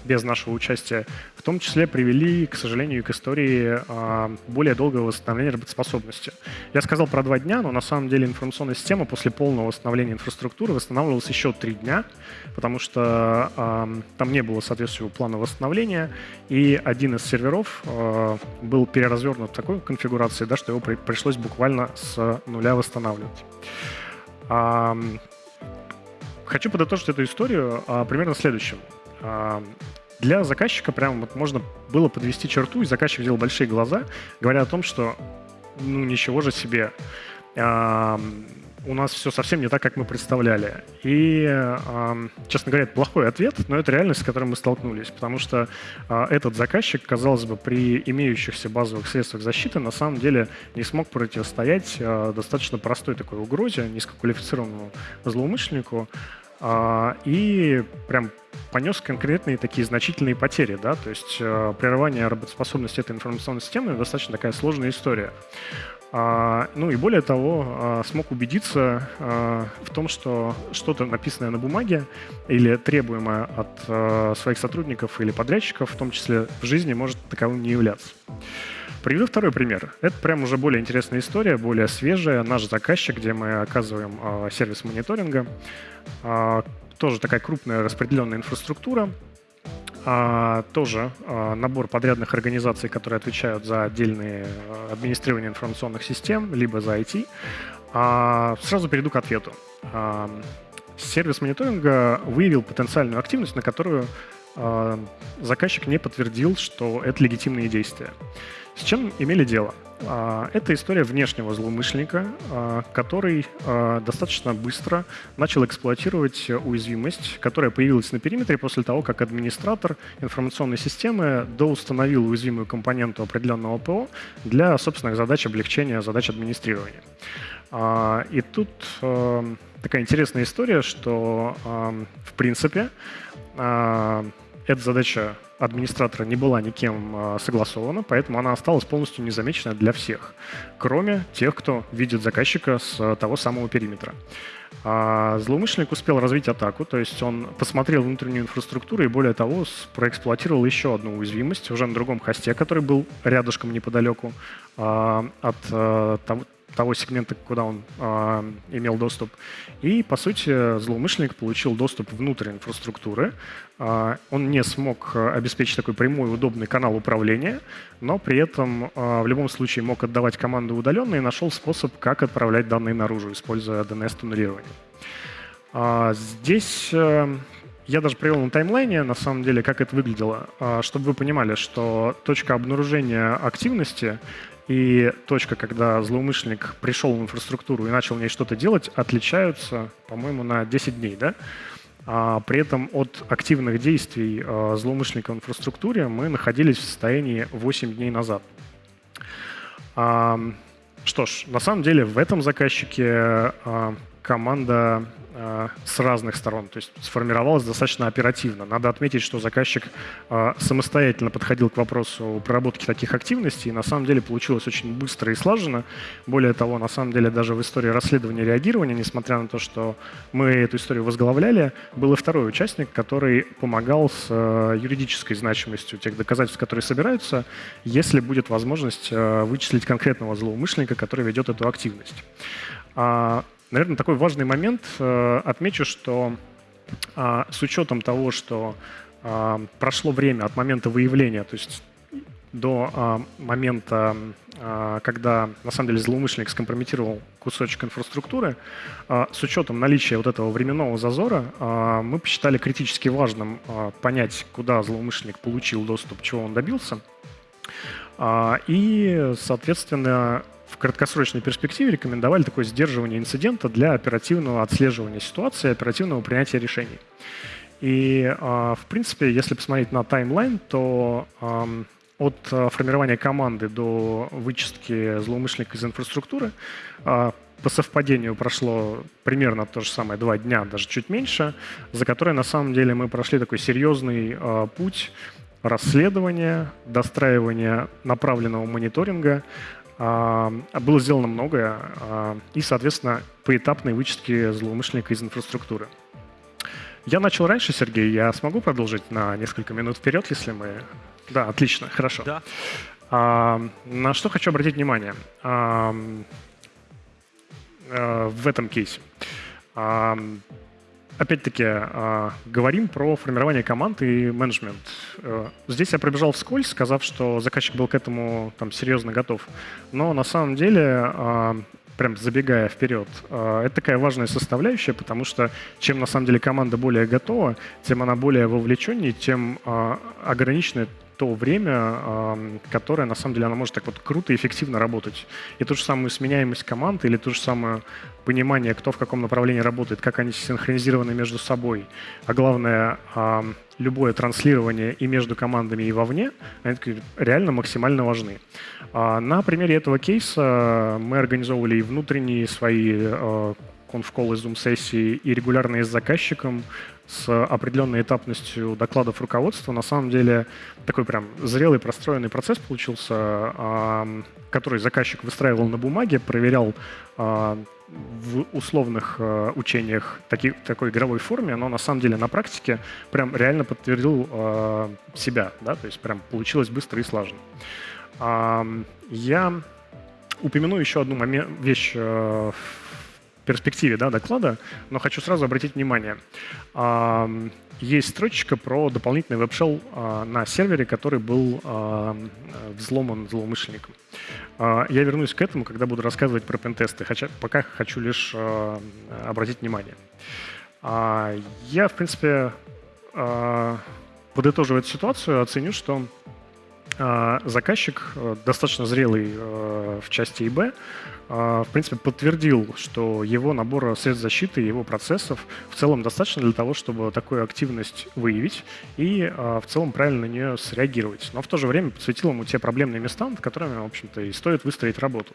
без нашего участия, в том числе привели, к сожалению, к истории э, более долгого восстановления работоспособности. Я сказал про два дня, но на самом деле информационная система после полного восстановления инфраструктуры восстанавливалась еще три дня, потому что э, там не было соответствующего плана восстановления, и один из серверов э, был переразвернут в такой конфигурации, да, что его при пришлось буквально с нуля восстанавливать. Хочу подытожить эту историю а, примерно следующим. Для заказчика прям вот можно было подвести черту, и заказчик делал большие глаза, говоря о том, что ну ничего же себе, а, у нас все совсем не так, как мы представляли. И, э, честно говоря, это плохой ответ, но это реальность, с которой мы столкнулись, потому что э, этот заказчик, казалось бы, при имеющихся базовых средствах защиты на самом деле не смог противостоять э, достаточно простой такой угрозе, низкоквалифицированному злоумышленнику, э, и прям понес конкретные такие значительные потери, да, то есть э, прерывание работоспособности этой информационной системы достаточно такая сложная история. А, ну и более того, а, смог убедиться а, в том, что что-то написанное на бумаге или требуемое от а, своих сотрудников или подрядчиков, в том числе в жизни, может таковым не являться. Приведу второй пример. Это прям уже более интересная история, более свежая. Наш заказчик, где мы оказываем э, сервис мониторинга, э, тоже такая крупная распределенная инфраструктура, а, тоже а, набор подрядных организаций, которые отвечают за отдельные а, администрирование информационных систем, либо за IT. А, сразу перейду к ответу. А, сервис мониторинга выявил потенциальную активность, на которую а, заказчик не подтвердил, что это легитимные действия. С чем имели дело? А, это история внешнего злоумышленника, а, который а, достаточно быстро начал эксплуатировать уязвимость, которая появилась на периметре после того, как администратор информационной системы доустановил уязвимую компоненту определенного ПО для собственных задач облегчения задач администрирования. И тут такая интересная история, что в принципе эта задача администратора не была никем а, согласована, поэтому она осталась полностью незамеченной для всех, кроме тех, кто видит заказчика с а, того самого периметра. А злоумышленник успел развить атаку, то есть он посмотрел внутреннюю инфраструктуру и, более того, проэксплуатировал еще одну уязвимость уже на другом хосте, который был рядышком неподалеку от того, того сегмента, куда он э, имел доступ. И, по сути, злоумышленник получил доступ внутрь инфраструктуры. Э, он не смог обеспечить такой прямой удобный канал управления, но при этом э, в любом случае мог отдавать команды удаленно и нашел способ, как отправлять данные наружу, используя DNS-туннелирование. Э, здесь... Э, я даже привел на таймлайне, на самом деле, как это выглядело, чтобы вы понимали, что точка обнаружения активности и точка, когда злоумышленник пришел в инфраструктуру и начал в ней что-то делать, отличаются, по-моему, на 10 дней. Да? А при этом от активных действий а, злоумышленника в инфраструктуре мы находились в состоянии 8 дней назад. А, что ж, на самом деле в этом заказчике а, команда с разных сторон, то есть сформировалась достаточно оперативно. Надо отметить, что заказчик э, самостоятельно подходил к вопросу проработки таких активностей, и на самом деле получилось очень быстро и слаженно. Более того, на самом деле даже в истории расследования и реагирования, несмотря на то, что мы эту историю возглавляли, был и второй участник, который помогал с э, юридической значимостью тех доказательств, которые собираются, если будет возможность вычислить конкретного злоумышленника, который ведет эту активность. А, Наверное, такой важный момент. Э, отмечу, что а, с учетом того, что а, прошло время от момента выявления, то есть до а, момента, когда на самом деле злоумышленник скомпрометировал кусочек инфраструктуры, с учетом наличия вот этого временного зазора, мы посчитали критически важным понять, куда злоумышленник получил доступ, чего он добился. И, соответственно, в краткосрочной перспективе рекомендовали такое сдерживание инцидента для оперативного отслеживания ситуации, оперативного принятия решений. И, а, в принципе, если посмотреть на таймлайн, то от э, формирования команды до вычистки злоумышленника из инфраструктуры. А, по совпадению прошло примерно то же самое, два дня, даже чуть меньше, за которые на самом деле мы прошли такой серьезный э, путь расследования, достраивания направленного мониторинга. Э, было сделано многое э, и, соответственно, поэтапной вычистки злоумышленника из инфраструктуры. Я начал раньше, Сергей. Я смогу продолжить на несколько минут вперед, если мы... Да, отлично, хорошо. Да. А, на что хочу обратить внимание? А, Э, в этом кейсе. Опять-таки, а, говорим про формирование команд и менеджмент. Э, здесь я пробежал вскользь, сказав, что заказчик был к этому там, серьезно готов. Но на самом деле, прям забегая вперед, это такая важная составляющая, потому что чем на самом деле команда более готова, тем она более вовлеченнее, тем а, ограниченное то время, которое на самом деле она может так вот круто и эффективно работать. И ту же самую сменяемость команд или то же самое понимание, кто в каком направлении работает, как они синхронизированы между собой, а главное, любое транслирование и между командами, и вовне, они реально максимально важны. А на примере этого кейса мы организовывали и внутренние свои а, конфколы, зум-сессии и регулярные с заказчиком, с определенной этапностью докладов руководства. На самом деле такой прям зрелый, простроенный процесс получился, который заказчик выстраивал на бумаге, проверял а, в условных а, учениях таки, такой игровой форме, но на самом деле на практике прям реально подтвердил а, себя, да, то есть прям получилось быстро и слаженно. Я упомяну еще одну вещь в перспективе да, доклада, но хочу сразу обратить внимание. Есть строчка про дополнительный веб-шелл а, на сервере, который был а, взломан злоумышленником. А, я вернусь к этому, когда буду рассказывать про пентесты, пока хочу лишь обратить внимание. Я, в принципе, подытоживая эту ситуацию, оценю, что заказчик достаточно зрелый в части ИБ, в принципе, подтвердил, что его набор средств защиты, его процессов в целом достаточно для того, чтобы такую активность выявить и а, в целом правильно на нее среагировать. Но в то же время подсветил ему те проблемные места, над которыми, в общем-то, и стоит выстроить работу.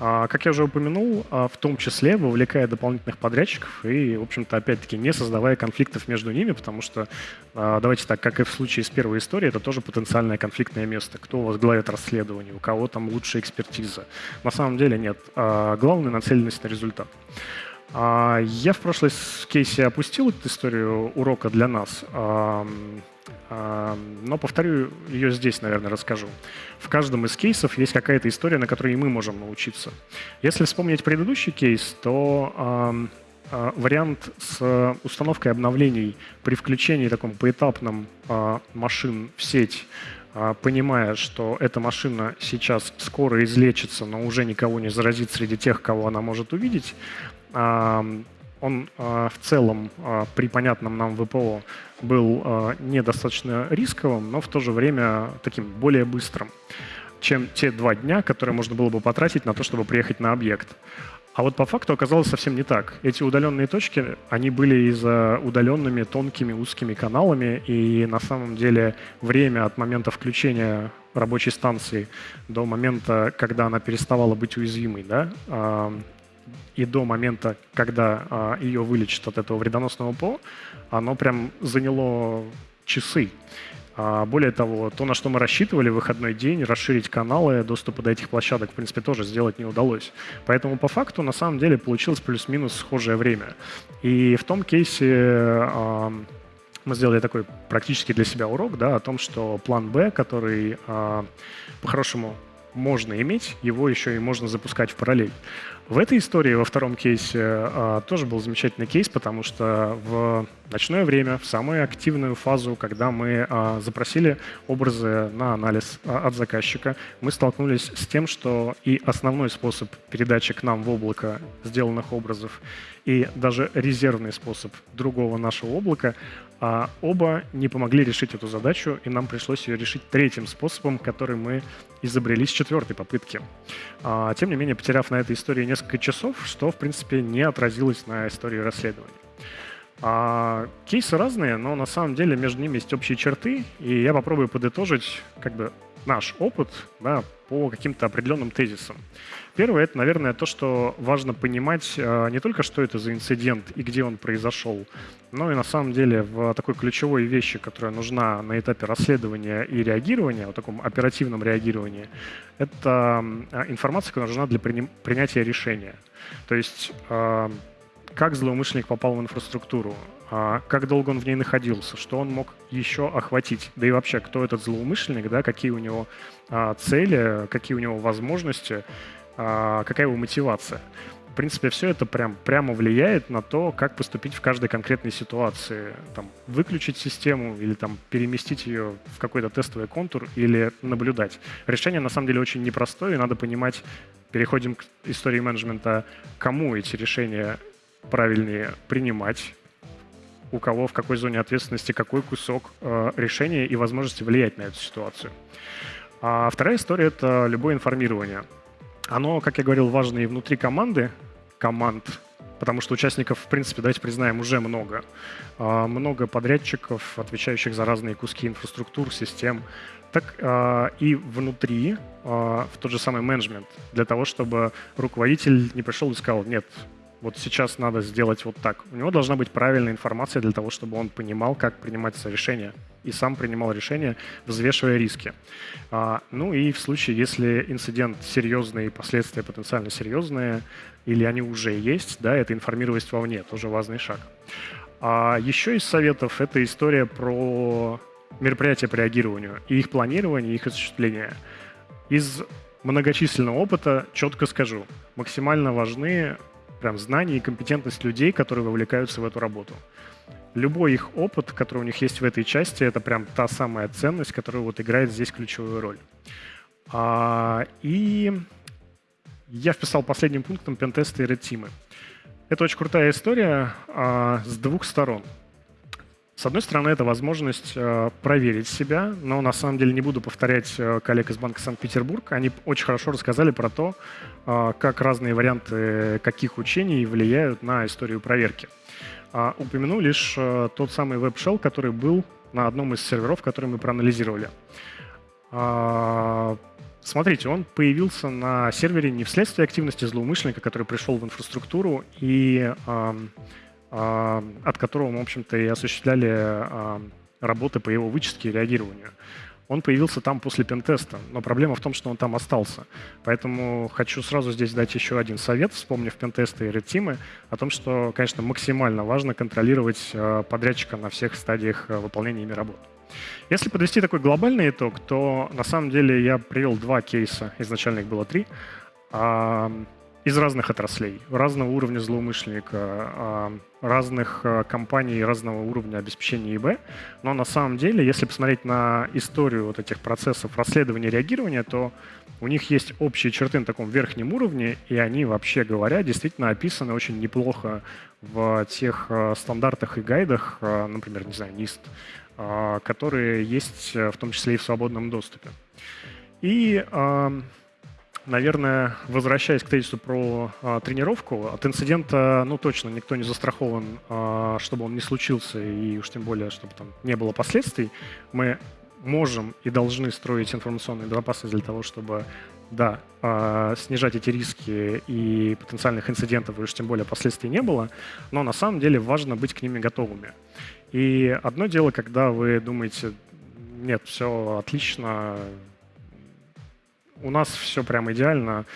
А, как я уже упомянул, в том числе вовлекая дополнительных подрядчиков и, в общем-то, опять-таки не создавая конфликтов между ними, потому что, давайте так, как и в случае с первой историей, это тоже потенциальное конфликтное место. Кто возглавит расследование, у кого там лучшая экспертиза. На самом деле нет. А, главная нацеленность на результат. А, я в прошлой кейсе опустил эту историю урока для нас, а, но повторю ее здесь, наверное, расскажу. В каждом из кейсов есть какая-то история, на которой и мы можем научиться. Если вспомнить предыдущий кейс, то вариант с установкой обновлений при включении таком поэтапном машин в сеть а, понимая, что эта машина сейчас скоро излечится, но уже никого не заразит среди тех, кого она может увидеть, он а, в целом а, при понятном нам ВПО был недостаточно рисковым, но в то же время таким более быстрым, чем те два дня, которые можно было бы потратить на то, чтобы приехать на объект. А вот по факту оказалось совсем не так. Эти удаленные точки, они были из-за удаленными тонкими узкими каналами, и на самом деле время от момента включения рабочей станции до момента, когда она переставала быть уязвимой, да, и до момента, когда а, ее вылечат от этого вредоносного ПО, оно прям заняло часы. А более того, то, на что мы рассчитывали выходной день, расширить каналы доступа до этих площадок, в принципе, тоже сделать не удалось. Поэтому по факту, на самом деле, получилось плюс-минус схожее время. И в том кейсе э, мы сделали такой практически для себя урок да, о том, что план Б, который э, по-хорошему можно иметь, его еще и можно запускать в параллель. В этой истории, во втором кейсе, а, тоже был замечательный кейс, потому что в ночное время, в самую активную фазу, когда мы а, запросили образы на анализ а, от заказчика, мы столкнулись с тем, что и основной способ передачи к нам в облако сделанных образов, и даже резервный способ другого нашего облака а оба не помогли решить эту задачу, и нам пришлось ее решить третьим способом, который мы изобрели с четвертой попытки. А, тем не менее, потеряв на этой истории несколько часов, что, в принципе, не отразилось на истории расследования. А, кейсы разные, но на самом деле между ними есть общие черты, и я попробую подытожить как бы наш опыт да, по каким-то определенным тезисам. Первое — это, наверное, то, что важно понимать э, не только, что это за инцидент и где он произошел, но и на самом деле в такой ключевой вещи, которая нужна на этапе расследования и реагирования, в таком оперативном реагировании, это э, информация, которая нужна для принятия решения. То есть э, как злоумышленник попал в инфраструктуру, а, как долго он в ней находился, что он мог еще охватить, да и вообще, кто этот злоумышленник, да, какие у него а, цели, какие у него возможности, а, какая его мотивация. В принципе, все это прям, прямо влияет на то, как поступить в каждой конкретной ситуации. Там, выключить систему или там, переместить ее в какой-то тестовый контур или наблюдать. Решение на самом деле очень непростое, и надо понимать, переходим к истории менеджмента, кому эти решения правильнее принимать, у кого в какой зоне ответственности какой кусок э, решения и возможности влиять на эту ситуацию. А вторая история — это любое информирование. Оно, как я говорил, важно и внутри команды, команд, потому что участников, в принципе, давайте признаем, уже много. Э, много подрядчиков, отвечающих за разные куски инфраструктур, систем. Так э, и внутри, э, в тот же самый менеджмент, для того, чтобы руководитель не пришел и сказал, нет, вот сейчас надо сделать вот так. У него должна быть правильная информация для того, чтобы он понимал, как принимается решение, и сам принимал решение, взвешивая риски. А, ну и в случае, если инцидент серьезный, последствия потенциально серьезные, или они уже есть, да, это информировать вовне, тоже важный шаг. А еще из советов это история про мероприятия по реагированию и их планирование, и их осуществление. Из многочисленного опыта четко скажу, максимально важны прям знания и компетентность людей, которые вовлекаются в эту работу. Любой их опыт, который у них есть в этой части, это прям та самая ценность, которая вот играет здесь ключевую роль. А, и я вписал последним пунктом пентесты и редтимы. Это очень крутая история а, с двух сторон. С одной стороны, это возможность э, проверить себя, но на самом деле не буду повторять э, коллег из Банка Санкт-Петербург. Они очень хорошо рассказали про то, э, как разные варианты каких учений влияют на историю проверки. А, упомяну лишь тот самый веб-шелл, который был на одном из серверов, который мы проанализировали. А, смотрите, он появился на сервере не вследствие активности злоумышленника, который пришел в инфраструктуру и от которого мы, в общем-то, и осуществляли а, работы по его вычистке и реагированию. Он появился там после пентеста, но проблема в том, что он там остался. Поэтому хочу сразу здесь дать еще один совет, вспомнив пентесты и редтимы, о том, что, конечно, максимально важно контролировать а, подрядчика на всех стадиях выполнения ими работ. Если подвести такой глобальный итог, то на самом деле я привел два кейса, изначально их было три, из разных отраслей, разного уровня злоумышленника, а, разных а, компаний, разного уровня обеспечения ИБ. Но на самом деле, если посмотреть на историю вот этих процессов расследования и реагирования, то у них есть общие черты на таком верхнем уровне, и они, вообще говоря, действительно описаны очень неплохо в тех а, стандартах и гайдах, например, не знаю, NIST, которые есть в том числе и в свободном доступе. И Наверное, возвращаясь к тезису про а, тренировку, от инцидента, ну, точно никто не застрахован, а, чтобы он не случился, и уж тем более, чтобы там не было последствий. Мы можем и должны строить информационную безопасность для того, чтобы, да, а, снижать эти риски и потенциальных инцидентов, и уж тем более последствий не было, но на самом деле важно быть к ними готовыми. И одно дело, когда вы думаете, нет, все отлично, у нас все прям идеально,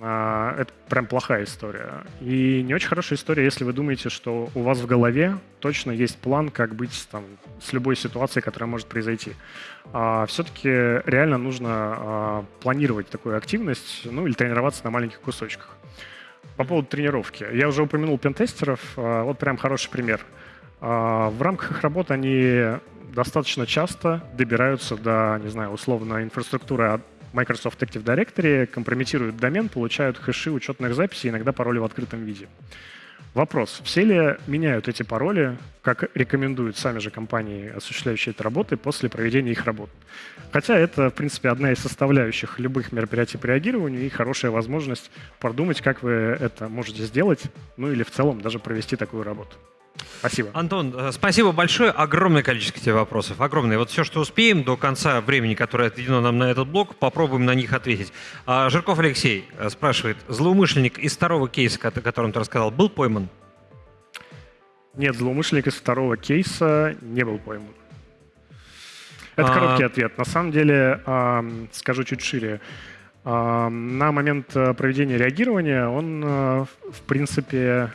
а, это прям плохая история. И не очень хорошая история, если вы думаете, что у вас в голове точно есть план, как быть там, с любой ситуацией, которая может произойти. А все-таки реально нужно а, планировать такую активность, ну или тренироваться на маленьких кусочках. По поводу тренировки. Я уже упомянул пентестеров. А, вот прям хороший пример. А, в рамках их работы они достаточно часто добираются до, не знаю, условно инфраструктуры Microsoft Active Directory, компрометируют домен, получают хэши учетных записей, иногда пароли в открытом виде. Вопрос, все ли меняют эти пароли, как рекомендуют сами же компании, осуществляющие эти работы, после проведения их работ? Хотя это, в принципе, одна из составляющих любых мероприятий по реагированию и хорошая возможность продумать, как вы это можете сделать, ну или в целом даже провести такую работу. Спасибо. Антон, э, спасибо большое. Огромное количество тебе вопросов. Огромное. Вот все, что успеем до конца времени, которое отведено нам на этот блок, попробуем на них ответить. А, Жирков Алексей э, спрашивает, злоумышленник из второго кейса, о котором ты рассказал, был пойман? Нет, злоумышленник из второго кейса не был пойман. Это А- короткий ответ. На самом деле, скажу чуть шире. На момент э, проведения реагирования он, в принципе,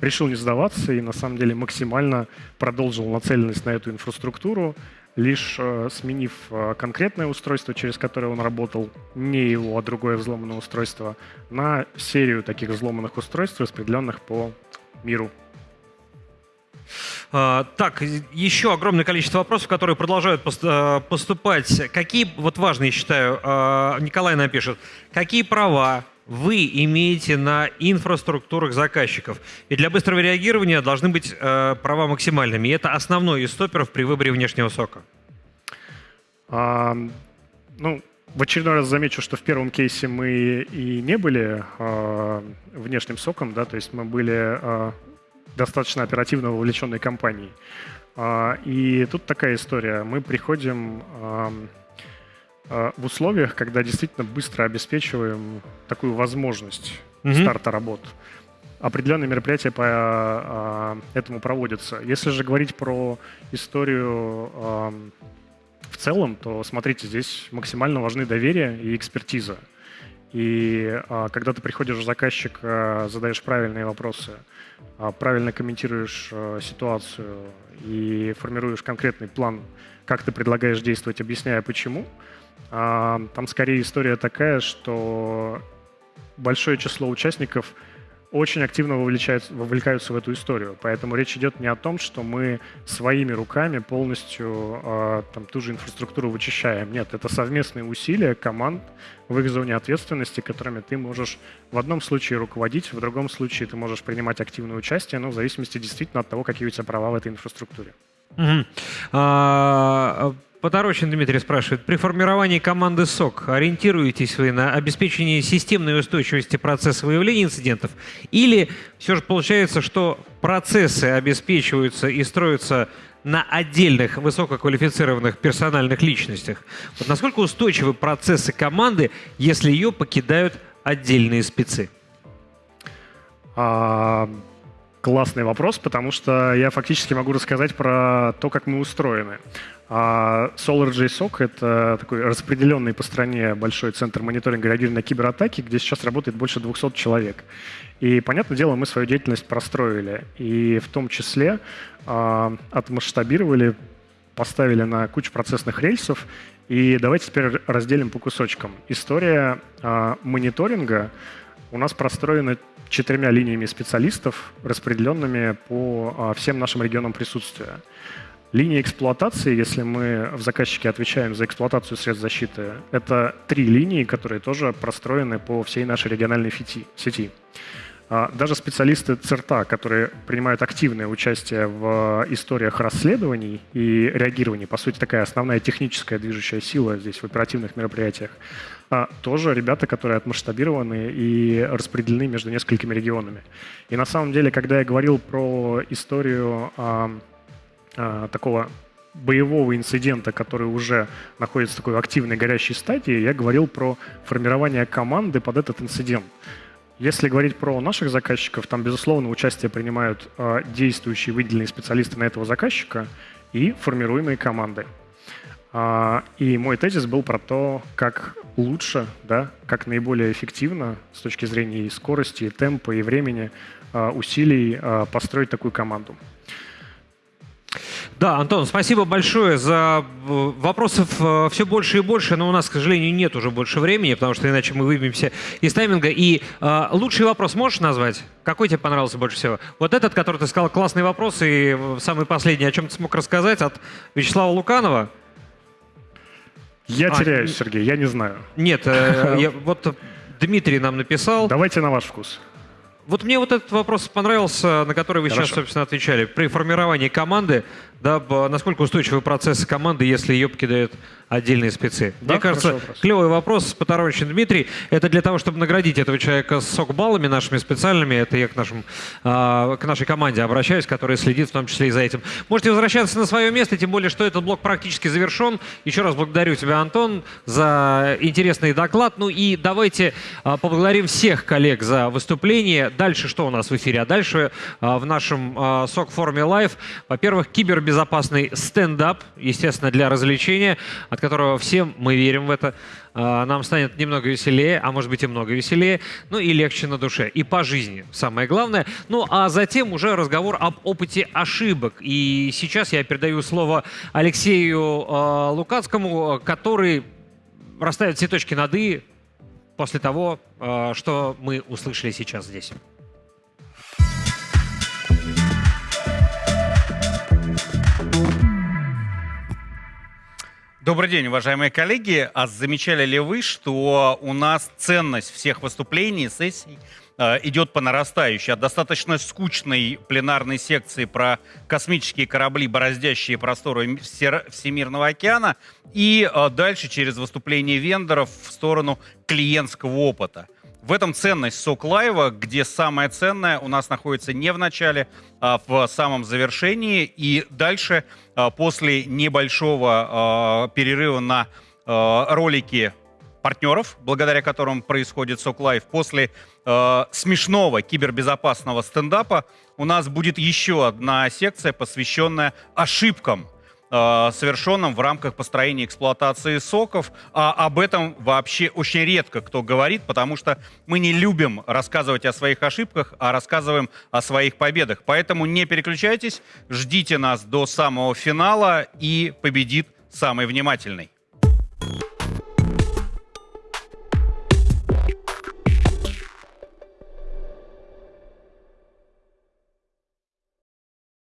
решил не сдаваться и на самом деле максимально продолжил нацеленность на эту инфраструктуру, лишь э, сменив э, конкретное устройство, через которое он работал, не его, а другое взломанное устройство, на серию таких взломанных устройств, распределенных по миру. А, Так, еще огромное количество вопросов, которые продолжают э, поступать. Какие, вот важные, считаю, э, Николай напишет, какие права вы имеете на инфраструктурах заказчиков? И для быстрого реагирования должны быть э, права максимальными. И это основной из стоперов при выборе внешнего сока. А, ну, в очередной раз замечу, что в первом кейсе мы и не были а, внешним соком, да, то есть мы были а, достаточно оперативно вовлеченной компанией. А, и тут такая история. Мы приходим а, в условиях, когда действительно быстро обеспечиваем такую возможность Мгм. старта работ. Определенные мероприятия по а, этому проводятся. Если же говорить про историю ам, в целом, то смотрите, здесь максимально важны доверие и экспертиза. И а, когда ты приходишь в заказчик, а, задаешь правильные вопросы, а, правильно комментируешь а, ситуацию и формируешь конкретный план, как ты предлагаешь действовать, объясняя почему, там скорее история такая, что большое число участников очень активно вовлекаются в эту историю. Поэтому речь идет не о том, что мы своими руками полностью э, там, ту же инфраструктуру вычищаем. Нет, это совместные усилия команд в их зоне ответственности, которыми ты можешь в одном случае руководить, в другом случае ты можешь принимать активное участие, но в зависимости действительно от того, какие у тебя права в этой инфраструктуре. Мгм. А, Поторочен Дмитрий спрашивает, при формировании команды СОК ориентируетесь вы на обеспечение системной устойчивости процесса выявления инцидентов или все же получается, что процессы обеспечиваются и строятся на отдельных высококвалифицированных персональных личностях? Вот насколько устойчивы процессы команды, если ее покидают отдельные спецы? А, классный вопрос, потому что я фактически могу рассказать про то, как мы устроены. А, SolarJSOC — это такой распределенный по стране большой центр мониторинга реагирования на кибератаки, где сейчас работает больше 200 человек. И, понятное дело, мы свою деятельность простроили. И в том числе а, отмасштабировали, поставили на кучу процессных рельсов. И давайте теперь разделим по кусочкам. История а, мониторинга у нас простроена четырьмя линиями специалистов, распределенными по а, всем нашим регионам присутствия. Линия эксплуатации, если мы в заказчике отвечаем за эксплуатацию средств защиты, это три линии, которые тоже простроены по всей нашей региональной сети. А, Даже специалисты ЦРТА, которые принимают активное участие в историях расследований и реагирований, по сути, такая основная техническая движущая сила здесь в оперативных мероприятиях, а, тоже ребята, которые отмасштабированы и распределены между несколькими регионами. И на самом деле, когда я говорил про историю такого боевого инцидента, который уже находится в такой активной горящей стадии, я говорил про формирование команды под этот инцидент. Если говорить про наших заказчиков, там, безусловно, участие принимают э, действующие выделенные специалисты на этого заказчика и формируемые команды. А, и мой тезис был про то, как лучше, да, как наиболее эффективно с точки зрения и скорости, и темпа, и времени а, усилий а, построить такую команду. Да, Антон, спасибо большое за э, вопросов все больше и больше, но у нас, к сожалению, нет уже больше времени, потому что иначе мы выбьемся из тайминга. И э, лучший вопрос можешь назвать? Какой тебе понравился больше всего? Вот этот, который ты сказал, классный вопрос, и э, самый последний, о чем ты смог рассказать, от Вячеслава Луканова. Я А, теряюсь, Сергей, я не знаю. Нет, э, я- вот Дмитрий нам написал. Давайте на ваш вкус. Вот мне вот этот вопрос понравился, на который вы сейчас, Хорошо. собственно, отвечали. При формировании команды Да, насколько устойчивы процессы команды, если ее покидают отдельные спецы? Да, Мне кажется, хороший вопрос. клевый вопрос, поторочен Дмитрий. Это для того, чтобы наградить этого человека сок-баллами нашими специальными. Это я к, нашим, а, к нашей команде обращаюсь, которая следит в том числе и за этим. Можете возвращаться на свое место, тем более, что этот блок практически завершен. Еще раз благодарю тебя, Антон, за интересный доклад. Ну и давайте а, поблагодарим всех коллег за выступление. Дальше что у нас в эфире? А дальше а, в нашем СОК-форуме Live, во-первых, кибербезопасный стендап, естественно, для развлечения, от которого всем мы верим в это. А, Нам станет немного веселее, а может быть и много веселее, ну и легче на душе. И по жизни, самое главное. Ну а затем уже разговор об опыте ошибок. И сейчас я передаю слово Алексею а, Лукацкому, который расставит все точки над «и» после того, а, что мы услышали сейчас здесь. Добрый день, уважаемые коллеги. А замечали ли вы, что у нас ценность всех выступлений, сессий э, идет по нарастающей? От достаточно скучной пленарной секции про космические корабли, бороздящие просторы Всемирного океана, и э, дальше через выступление вендоров в сторону клиентского опыта. В этом ценность сок лайва, где самое ценное у нас находится не в начале, а в самом завершении. И дальше, а, после небольшого а, перерыва на а, ролики партнеров, благодаря которым происходит SOC Live, после смешного кибербезопасного стендапа у нас будет еще одна секция, посвященная ошибкам э, совершенным в рамках построения эксплуатации SOC ов. А об этом вообще очень редко кто говорит, потому что мы не любим рассказывать о своих ошибках, а рассказываем о своих победах. Поэтому не переключайтесь, ждите нас до самого финала и победит самый внимательный.